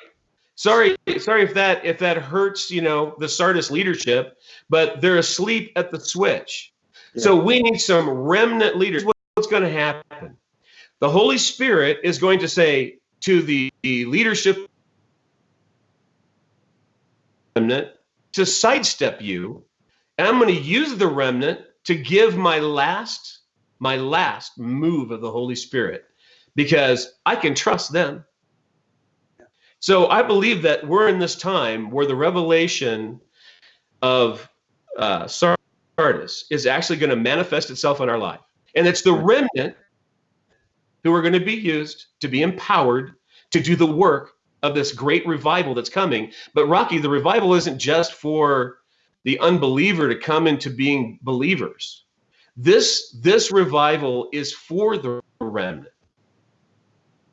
sorry sorry if that if that hurts you know the sardis leadership but they're asleep at the switch yeah. so we need some remnant leaders what's going to happen the holy spirit is going to say to the, the leadership remnant to sidestep you and i'm going to use the remnant to give my last my last move of the Holy Spirit because I can trust them. So I believe that we're in this time where the revelation of uh, Sardis is actually going to manifest itself in our life. And it's the remnant who are going to be used to be empowered to do the work of this great revival that's coming. But Rocky, the revival isn't just for the unbeliever to come into being believers. This this revival is for the remnant.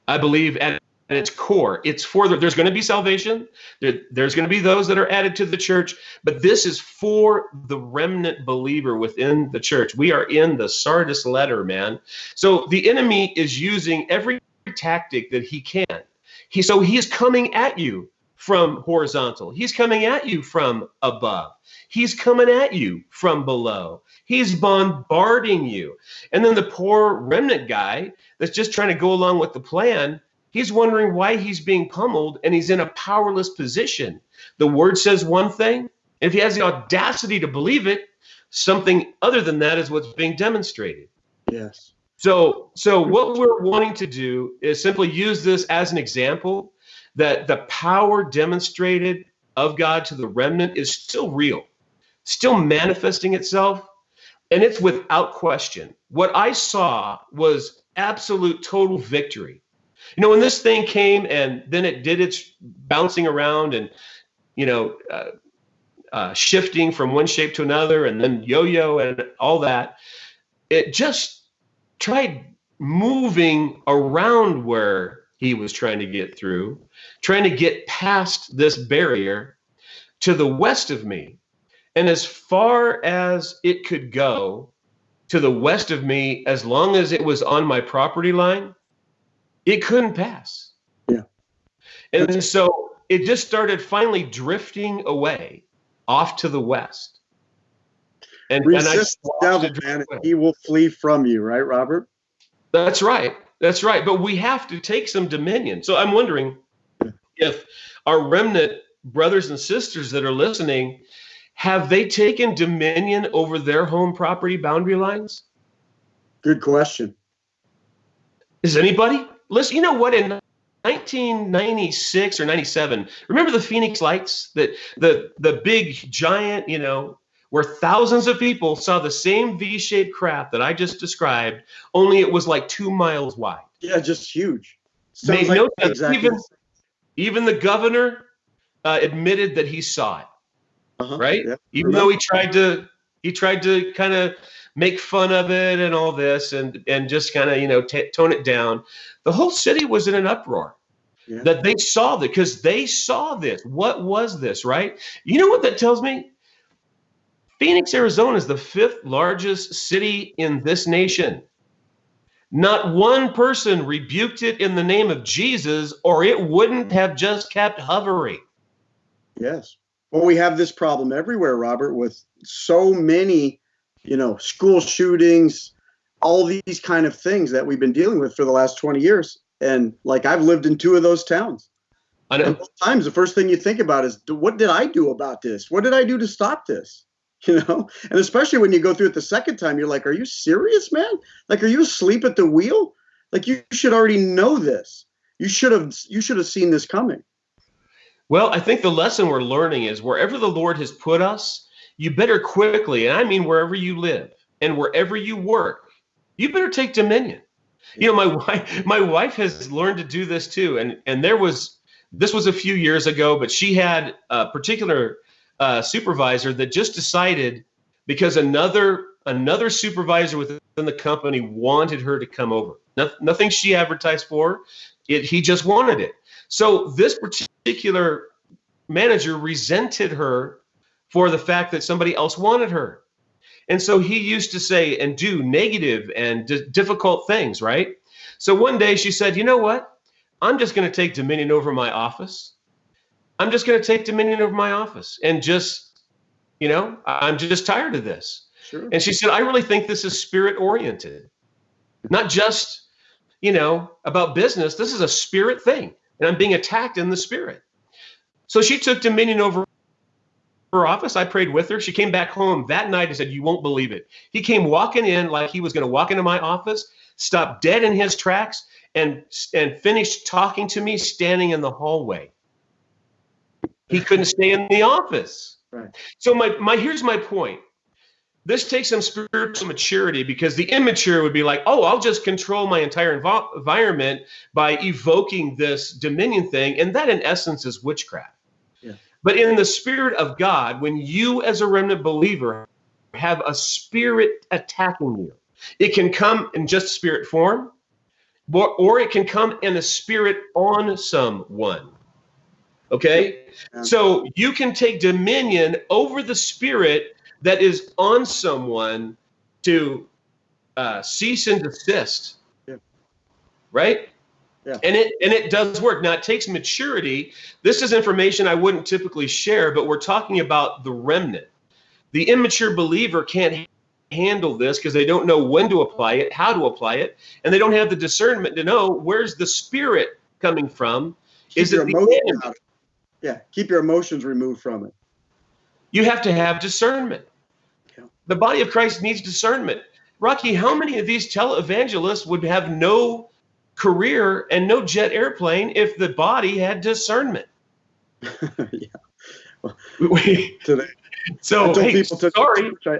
I believe at, at its core, it's for the, there's going to be salvation. There, there's going to be those that are added to the church, but this is for the remnant believer within the church. We are in the Sardis letter, man. So the enemy is using every tactic that he can. He so he is coming at you from horizontal. He's coming at you from above. He's coming at you from below. He's bombarding you. And then the poor remnant guy that's just trying to go along with the plan, he's wondering why he's being pummeled and he's in a powerless position. The word says one thing. If he has the audacity to believe it, something other than that is what's being demonstrated. Yes. So so what we're wanting to do is simply use this as an example that the power demonstrated of God to the remnant is still real. still manifesting itself, and it's without question. What I saw was absolute total victory. You know, when this thing came and then it did its bouncing around and, you know, uh, uh, shifting from one shape to another and then yo yo and all that, it just tried moving around where he was trying to get through, trying to get past this barrier to the west of me. And as far as it could go to the west of me, as long as it was on my property line, it couldn't pass. Yeah. And so it just started finally drifting away off to the west. And, Resist and I devil, man, he will flee from you, right, Robert? That's right. That's right. But we have to take some dominion. So I'm wondering if our remnant brothers and sisters that are listening have they taken dominion over their home property boundary lines? Good question. Is anybody? Listen, you know what? In 1996 or 97, remember the Phoenix Lights? That the the big giant, you know, where thousands of people saw the same V-shaped craft that I just described, only it was like two miles wide. Yeah, just huge. Sounds Made like no sense. Exactly. Even, even the governor uh, admitted that he saw it. Uh-huh. Right? Yeah. Even though he tried to he tried to kind of make fun of it and all this and and just kind of you know t- tone it down the whole city was in an uproar yeah. that they saw that because they saw this what was this right you know what that tells me Phoenix, Arizona is the fifth largest city in this nation. Not one person rebuked it in the name of Jesus, or it wouldn't have just kept hovering. Yes. Well, we have this problem everywhere, Robert, with so many, you know, school shootings, all these kind of things that we've been dealing with for the last 20 years. And like I've lived in two of those towns. I know. times the first thing you think about is what did I do about this? What did I do to stop this? you know and especially when you go through it the second time you're like are you serious man like are you asleep at the wheel like you should already know this you should have you should have seen this coming well i think the lesson we're learning is wherever the lord has put us you better quickly and i mean wherever you live and wherever you work you better take dominion you know my wife my wife has learned to do this too and and there was this was a few years ago but she had a particular uh, supervisor that just decided because another another supervisor within the company wanted her to come over. No, nothing she advertised for. It, he just wanted it. So this particular manager resented her for the fact that somebody else wanted her. And so he used to say and do negative and d- difficult things, right? So one day she said, You know what? I'm just going to take dominion over my office. I'm just going to take dominion over my office and just, you know, I'm just tired of this. Sure. And she said, I really think this is spirit oriented, not just, you know, about business. This is a spirit thing, and I'm being attacked in the spirit. So she took dominion over her office. I prayed with her. She came back home that night and said, You won't believe it. He came walking in like he was going to walk into my office, stopped dead in his tracks, and, and finished talking to me standing in the hallway. He couldn't stay in the office. Right. So my my here's my point. This takes some spiritual maturity because the immature would be like, oh, I'll just control my entire env- environment by evoking this dominion thing, and that in essence is witchcraft. But in the spirit of God, when you as a remnant believer have a spirit attacking you, it can come in just spirit form, or, or it can come in a spirit on someone. Okay. So you can take dominion over the spirit that is on someone to uh, cease and desist. Yeah. Right? Yeah. And it and it does work. Now it takes maturity. This is information I wouldn't typically share, but we're talking about the remnant. The immature believer can't handle this because they don't know when to apply it, how to apply it, and they don't have the discernment to know where's the spirit coming from. Keep is it the enemy? Yeah, keep your emotions removed from it. You have to have discernment. Yeah. The body of Christ needs discernment. Rocky, how many of these televangelists would have no career and no jet airplane if the body had discernment? yeah. Well, today, So I told hey, people to sorry. I,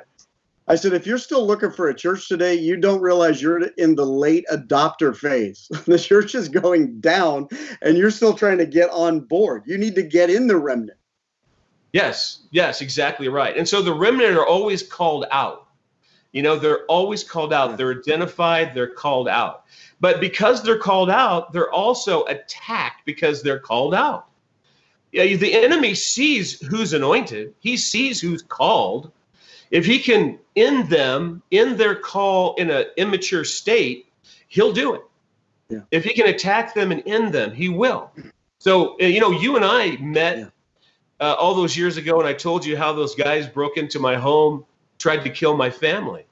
I said, if you're still looking for a church today, you don't realize you're in the late adopter phase. the church is going down, and you're still trying to get on board. You need to get in the remnant. Yes, yes, exactly right. And so the remnant are always called out. You know, they're always called out. They're identified, they're called out. But because they're called out, they're also attacked because they're called out. Yeah, the enemy sees who's anointed, he sees who's called. If he can end them in their call in an immature state, he'll do it. Yeah. If he can attack them and end them, he will. So, uh, you know, you and I met Yeah. uh, all those years ago, and I told you how those guys broke into my home, tried to kill my family.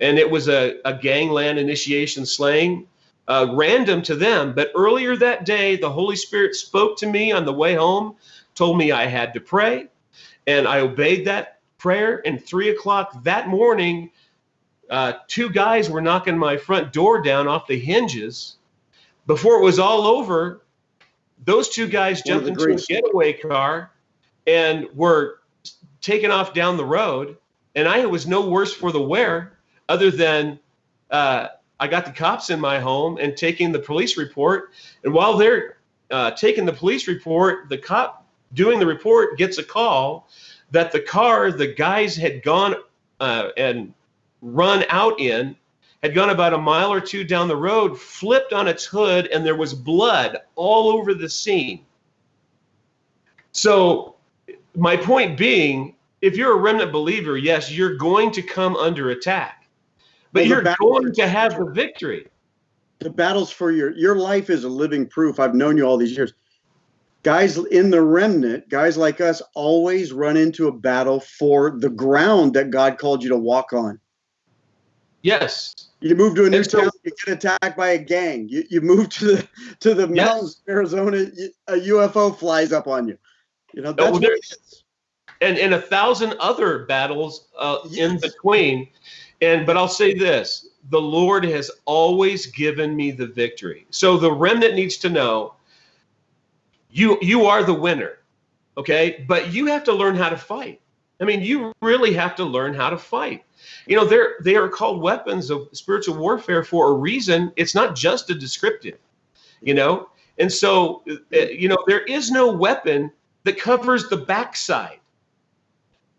And it was a, a gangland initiation slaying, uh, random to them. But earlier that day, the Holy Spirit spoke to me on the way home, told me I had to pray, and I obeyed that prayer. And three o'clock that morning, uh, two guys were knocking my front door down off the hinges. Before it was all over, those two guys jumped into a getaway car and were taken off down the road. And I was no worse for the wear, other than uh, I got the cops in my home and taking the police report. And while they're uh, taking the police report, the cop doing the report gets a call that the car the guys had gone uh, and run out in had gone about a mile or two down the road, flipped on its hood, and there was blood all over the scene. So, my point being, if you're a remnant believer, yes, you're going to come under attack, but Well, you're going to have the victory. The battles for your your life is a living proof. I've known you all these years. Guys in the remnant, guys like us, always run into a battle for the ground that God called you to walk on. Yes. You move to a new so- town, you get attacked by a gang. You, you move to the to the Yes. mountains Arizona, you- a UFO flies up on you. You know that's well, what there- it is. and and a thousand other battles uh, in between. And but I'll say this: the Lord has always given me the victory. So the remnant needs to know you you are the winner, okay? But you have to learn how to fight. I mean, you really have to learn how to fight. You know, they're they are called weapons of spiritual warfare for a reason. It's not just a descriptive, you know. And so, uh, you know, there is no weapon that covers the backside.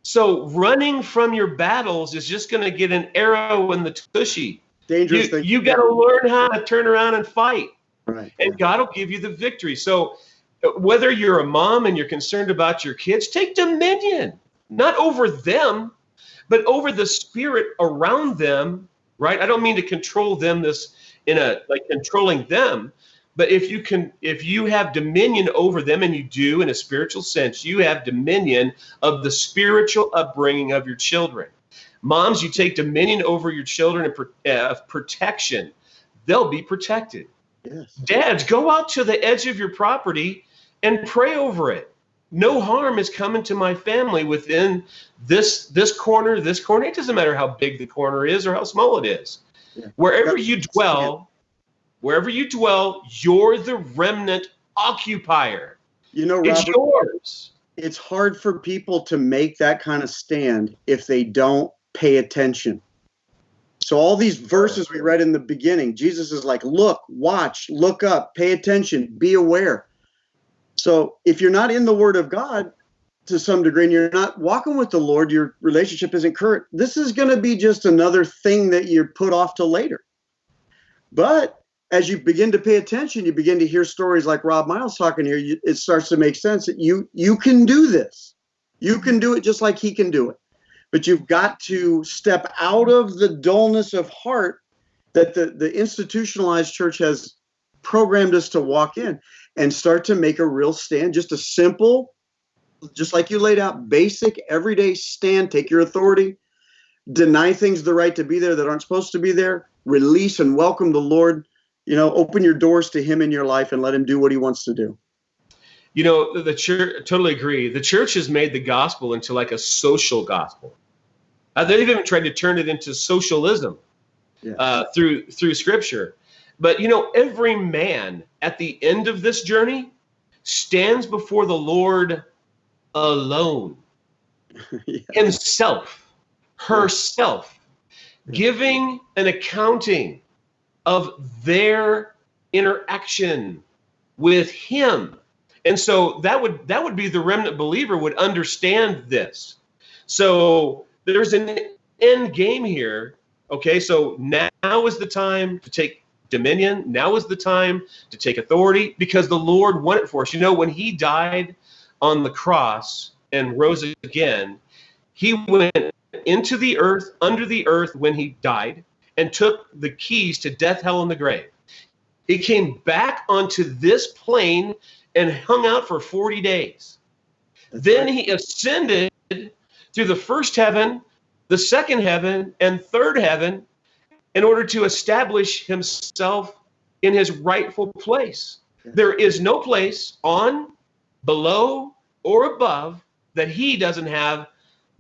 So running from your battles is just going to get an arrow in the tushy. Dangerous You, thing. you got to learn how to turn around and fight, right. and God will give you the victory. So uh, whether you're a mom and you're concerned about your kids, take dominion, not over them, but over the spirit around them. Right? I don't mean to control them this in a like controlling them, but if you can, if you have dominion over them, and you do in a spiritual sense, you have dominion of the spiritual upbringing of your children. Moms, you take dominion over your children and uh, of protection. They'll be protected. Yes. Dads, go out to the edge of your property and pray over it. No harm is coming to my family within this this corner, this corner. It doesn't matter how big the corner is or how small it is. Yeah. Wherever That's- you dwell, wherever you dwell, you're the remnant occupier. You know, It's yours. it's hard for people to make that kind of stand if they don't pay attention. So all these verses we read in the beginning, Jesus is like, look, watch, look up, pay attention, be aware. So if you're not in the word of God to some degree and you're not walking with the Lord, your relationship isn't current. This is going to be just another thing that you're put off to later. But as you begin to pay attention, you begin to hear stories like Rob Miles talking here. You, it starts to make sense that you you can do this. You can do it just like he can do it. But you've got to step out of the dullness of heart that the, the institutionalized church has programmed us to walk in and start to make a real stand. Just a simple, just like you laid out, basic everyday stand. Take your authority, deny things the right to be there that aren't supposed to be there, release and welcome the Lord. You know, open your doors to Him in your life and let Him do what He wants to do. You know, the, church, totally agree. The church has made the gospel into like a social gospel. Uh, they've even tried to turn it into socialism Yeah. uh, through through scripture. But you know, every man at the end of this journey stands before the Lord alone. yeah. himself, herself, giving an accounting of their interaction with him. And so that would that would be the remnant believer would understand this. So there's an end game here. Okay, so now is the time to take dominion. Now is the time to take authority because the Lord won it for us. You know, when he died on the cross and rose again, he went into the earth, under the earth when he died, and took the keys to death, hell, and the grave. He came back onto this plane and hung out for 40 days. then he ascended through the first heaven, the second heaven, and third heaven in order to establish himself in his rightful place. There is no place on, below, or above that he doesn't have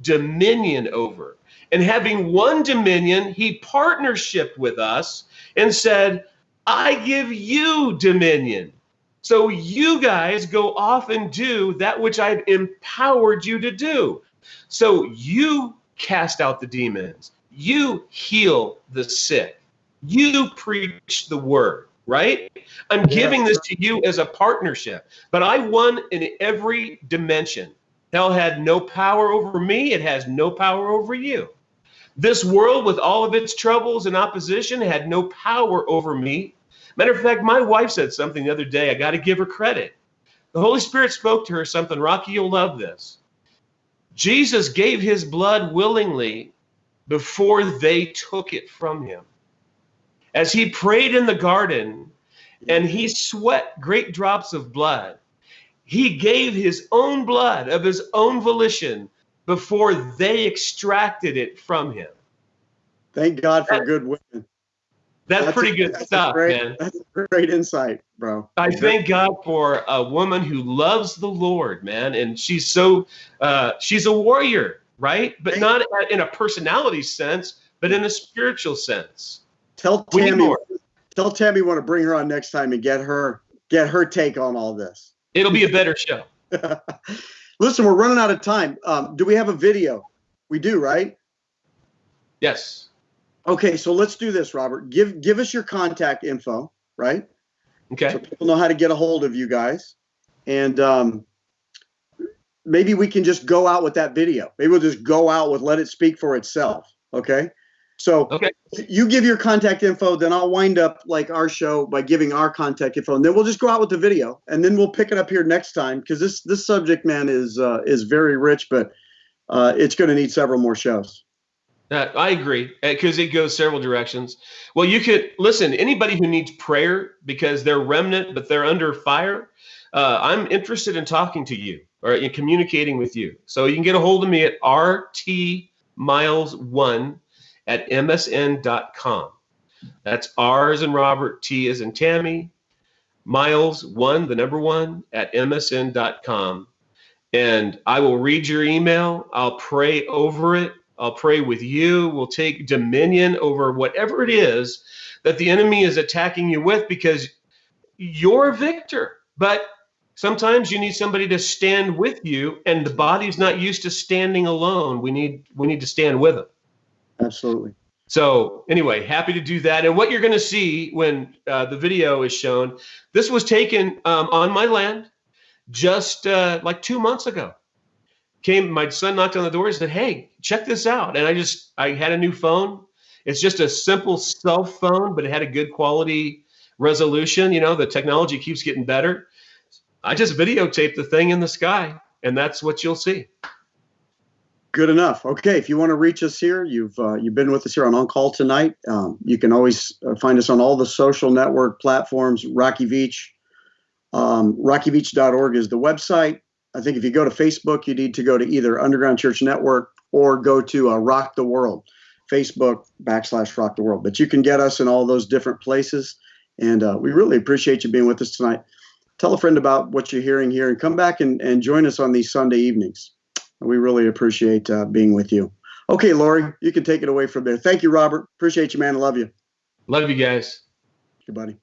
dominion over. And having won dominion, he partnership with us and said, I give you dominion. So you guys go off and do that which I've empowered you to do. So you cast out the demons. You heal the sick. You preach the word, right? I'm giving this to you as a partnership, but I won in every dimension. Hell had no power over me, it has no power over you. This world, with all of its troubles and opposition, had no power over me. Matter of fact, my wife said something the other day. I got to give her credit. The Holy Spirit spoke to her something. Rocky, you'll love this. Jesus gave his blood willingly before they took it from him. As he prayed in the garden and he sweat great drops of blood, he gave his own blood of his own volition before they extracted it from him. Thank God for good women. That's, that's pretty a, good that's stuff, great, man. That's great insight, bro. I thank God for a woman who loves the Lord, man, and she's so uh, she's a warrior right? But not in a personality sense, but in a spiritual sense. Tell Tammy, tell Tammy want to bring her on next time and get her get her take on all this. It'll be a better show. Listen, we're running out of time. Um, do we have a video? We do, right? Yes. Okay, so let's do this, Robert. Give give us your contact info, right? Okay. So people know how to get a hold of you guys, and um, maybe we can just go out with that video. Maybe we'll just go out with let it speak for itself. Okay. So okay. you give your contact info, then I'll wind up like our show by giving our contact info, and then we'll just go out with the video, and then we'll pick it up here next time because this this subject man is uh, is very rich, but uh, it's going to need several more shows. Uh, I agree because it goes several directions. Well, you could listen. Anybody who needs prayer because they're remnant but they're under fire, uh, I'm interested in talking to you or in communicating with you. So you can get a hold of me at rtmiles1 at msn.com. That's R as in Robert, T as in Tammy, miles one, the number one, at msn.com. And I will read your email. I'll pray over it. I'll pray with you. We'll take dominion over whatever it is that the enemy is attacking you with because you're a victor. But sometimes you need somebody to stand with you and the body's not used to standing alone we need we need to stand with them absolutely. So anyway happy to do that. And what you're going to see when uh, the video is shown this was taken um, on my land just uh, like two months ago. Came my son knocked on the door and said hey check this out. And i just i had a new phone. It's just a simple cell phone but it had a good quality resolution. You know the technology keeps getting better. I just videotaped the thing in the sky, and that's what you'll see. Good enough. Okay, if you want to reach us here, you've uh, you've been with us here on On Call tonight. Um, you can always uh, find us on all the social network platforms. Rocky Beach, um, RockyBeach.org is the website. I think if you go to Facebook, you need to go to either Underground Church Network or go to uh, Rock the World, Facebook backslash Rock the World. But you can get us in all those different places, and uh, we really appreciate you being with us tonight tell a friend about what you're hearing here and come back and, and join us on these Sunday evenings. We really appreciate uh, being with you. Okay, Lori, you can take it away from there. Thank you, Robert. Appreciate you, man. I love you. Love you guys. Good buddy.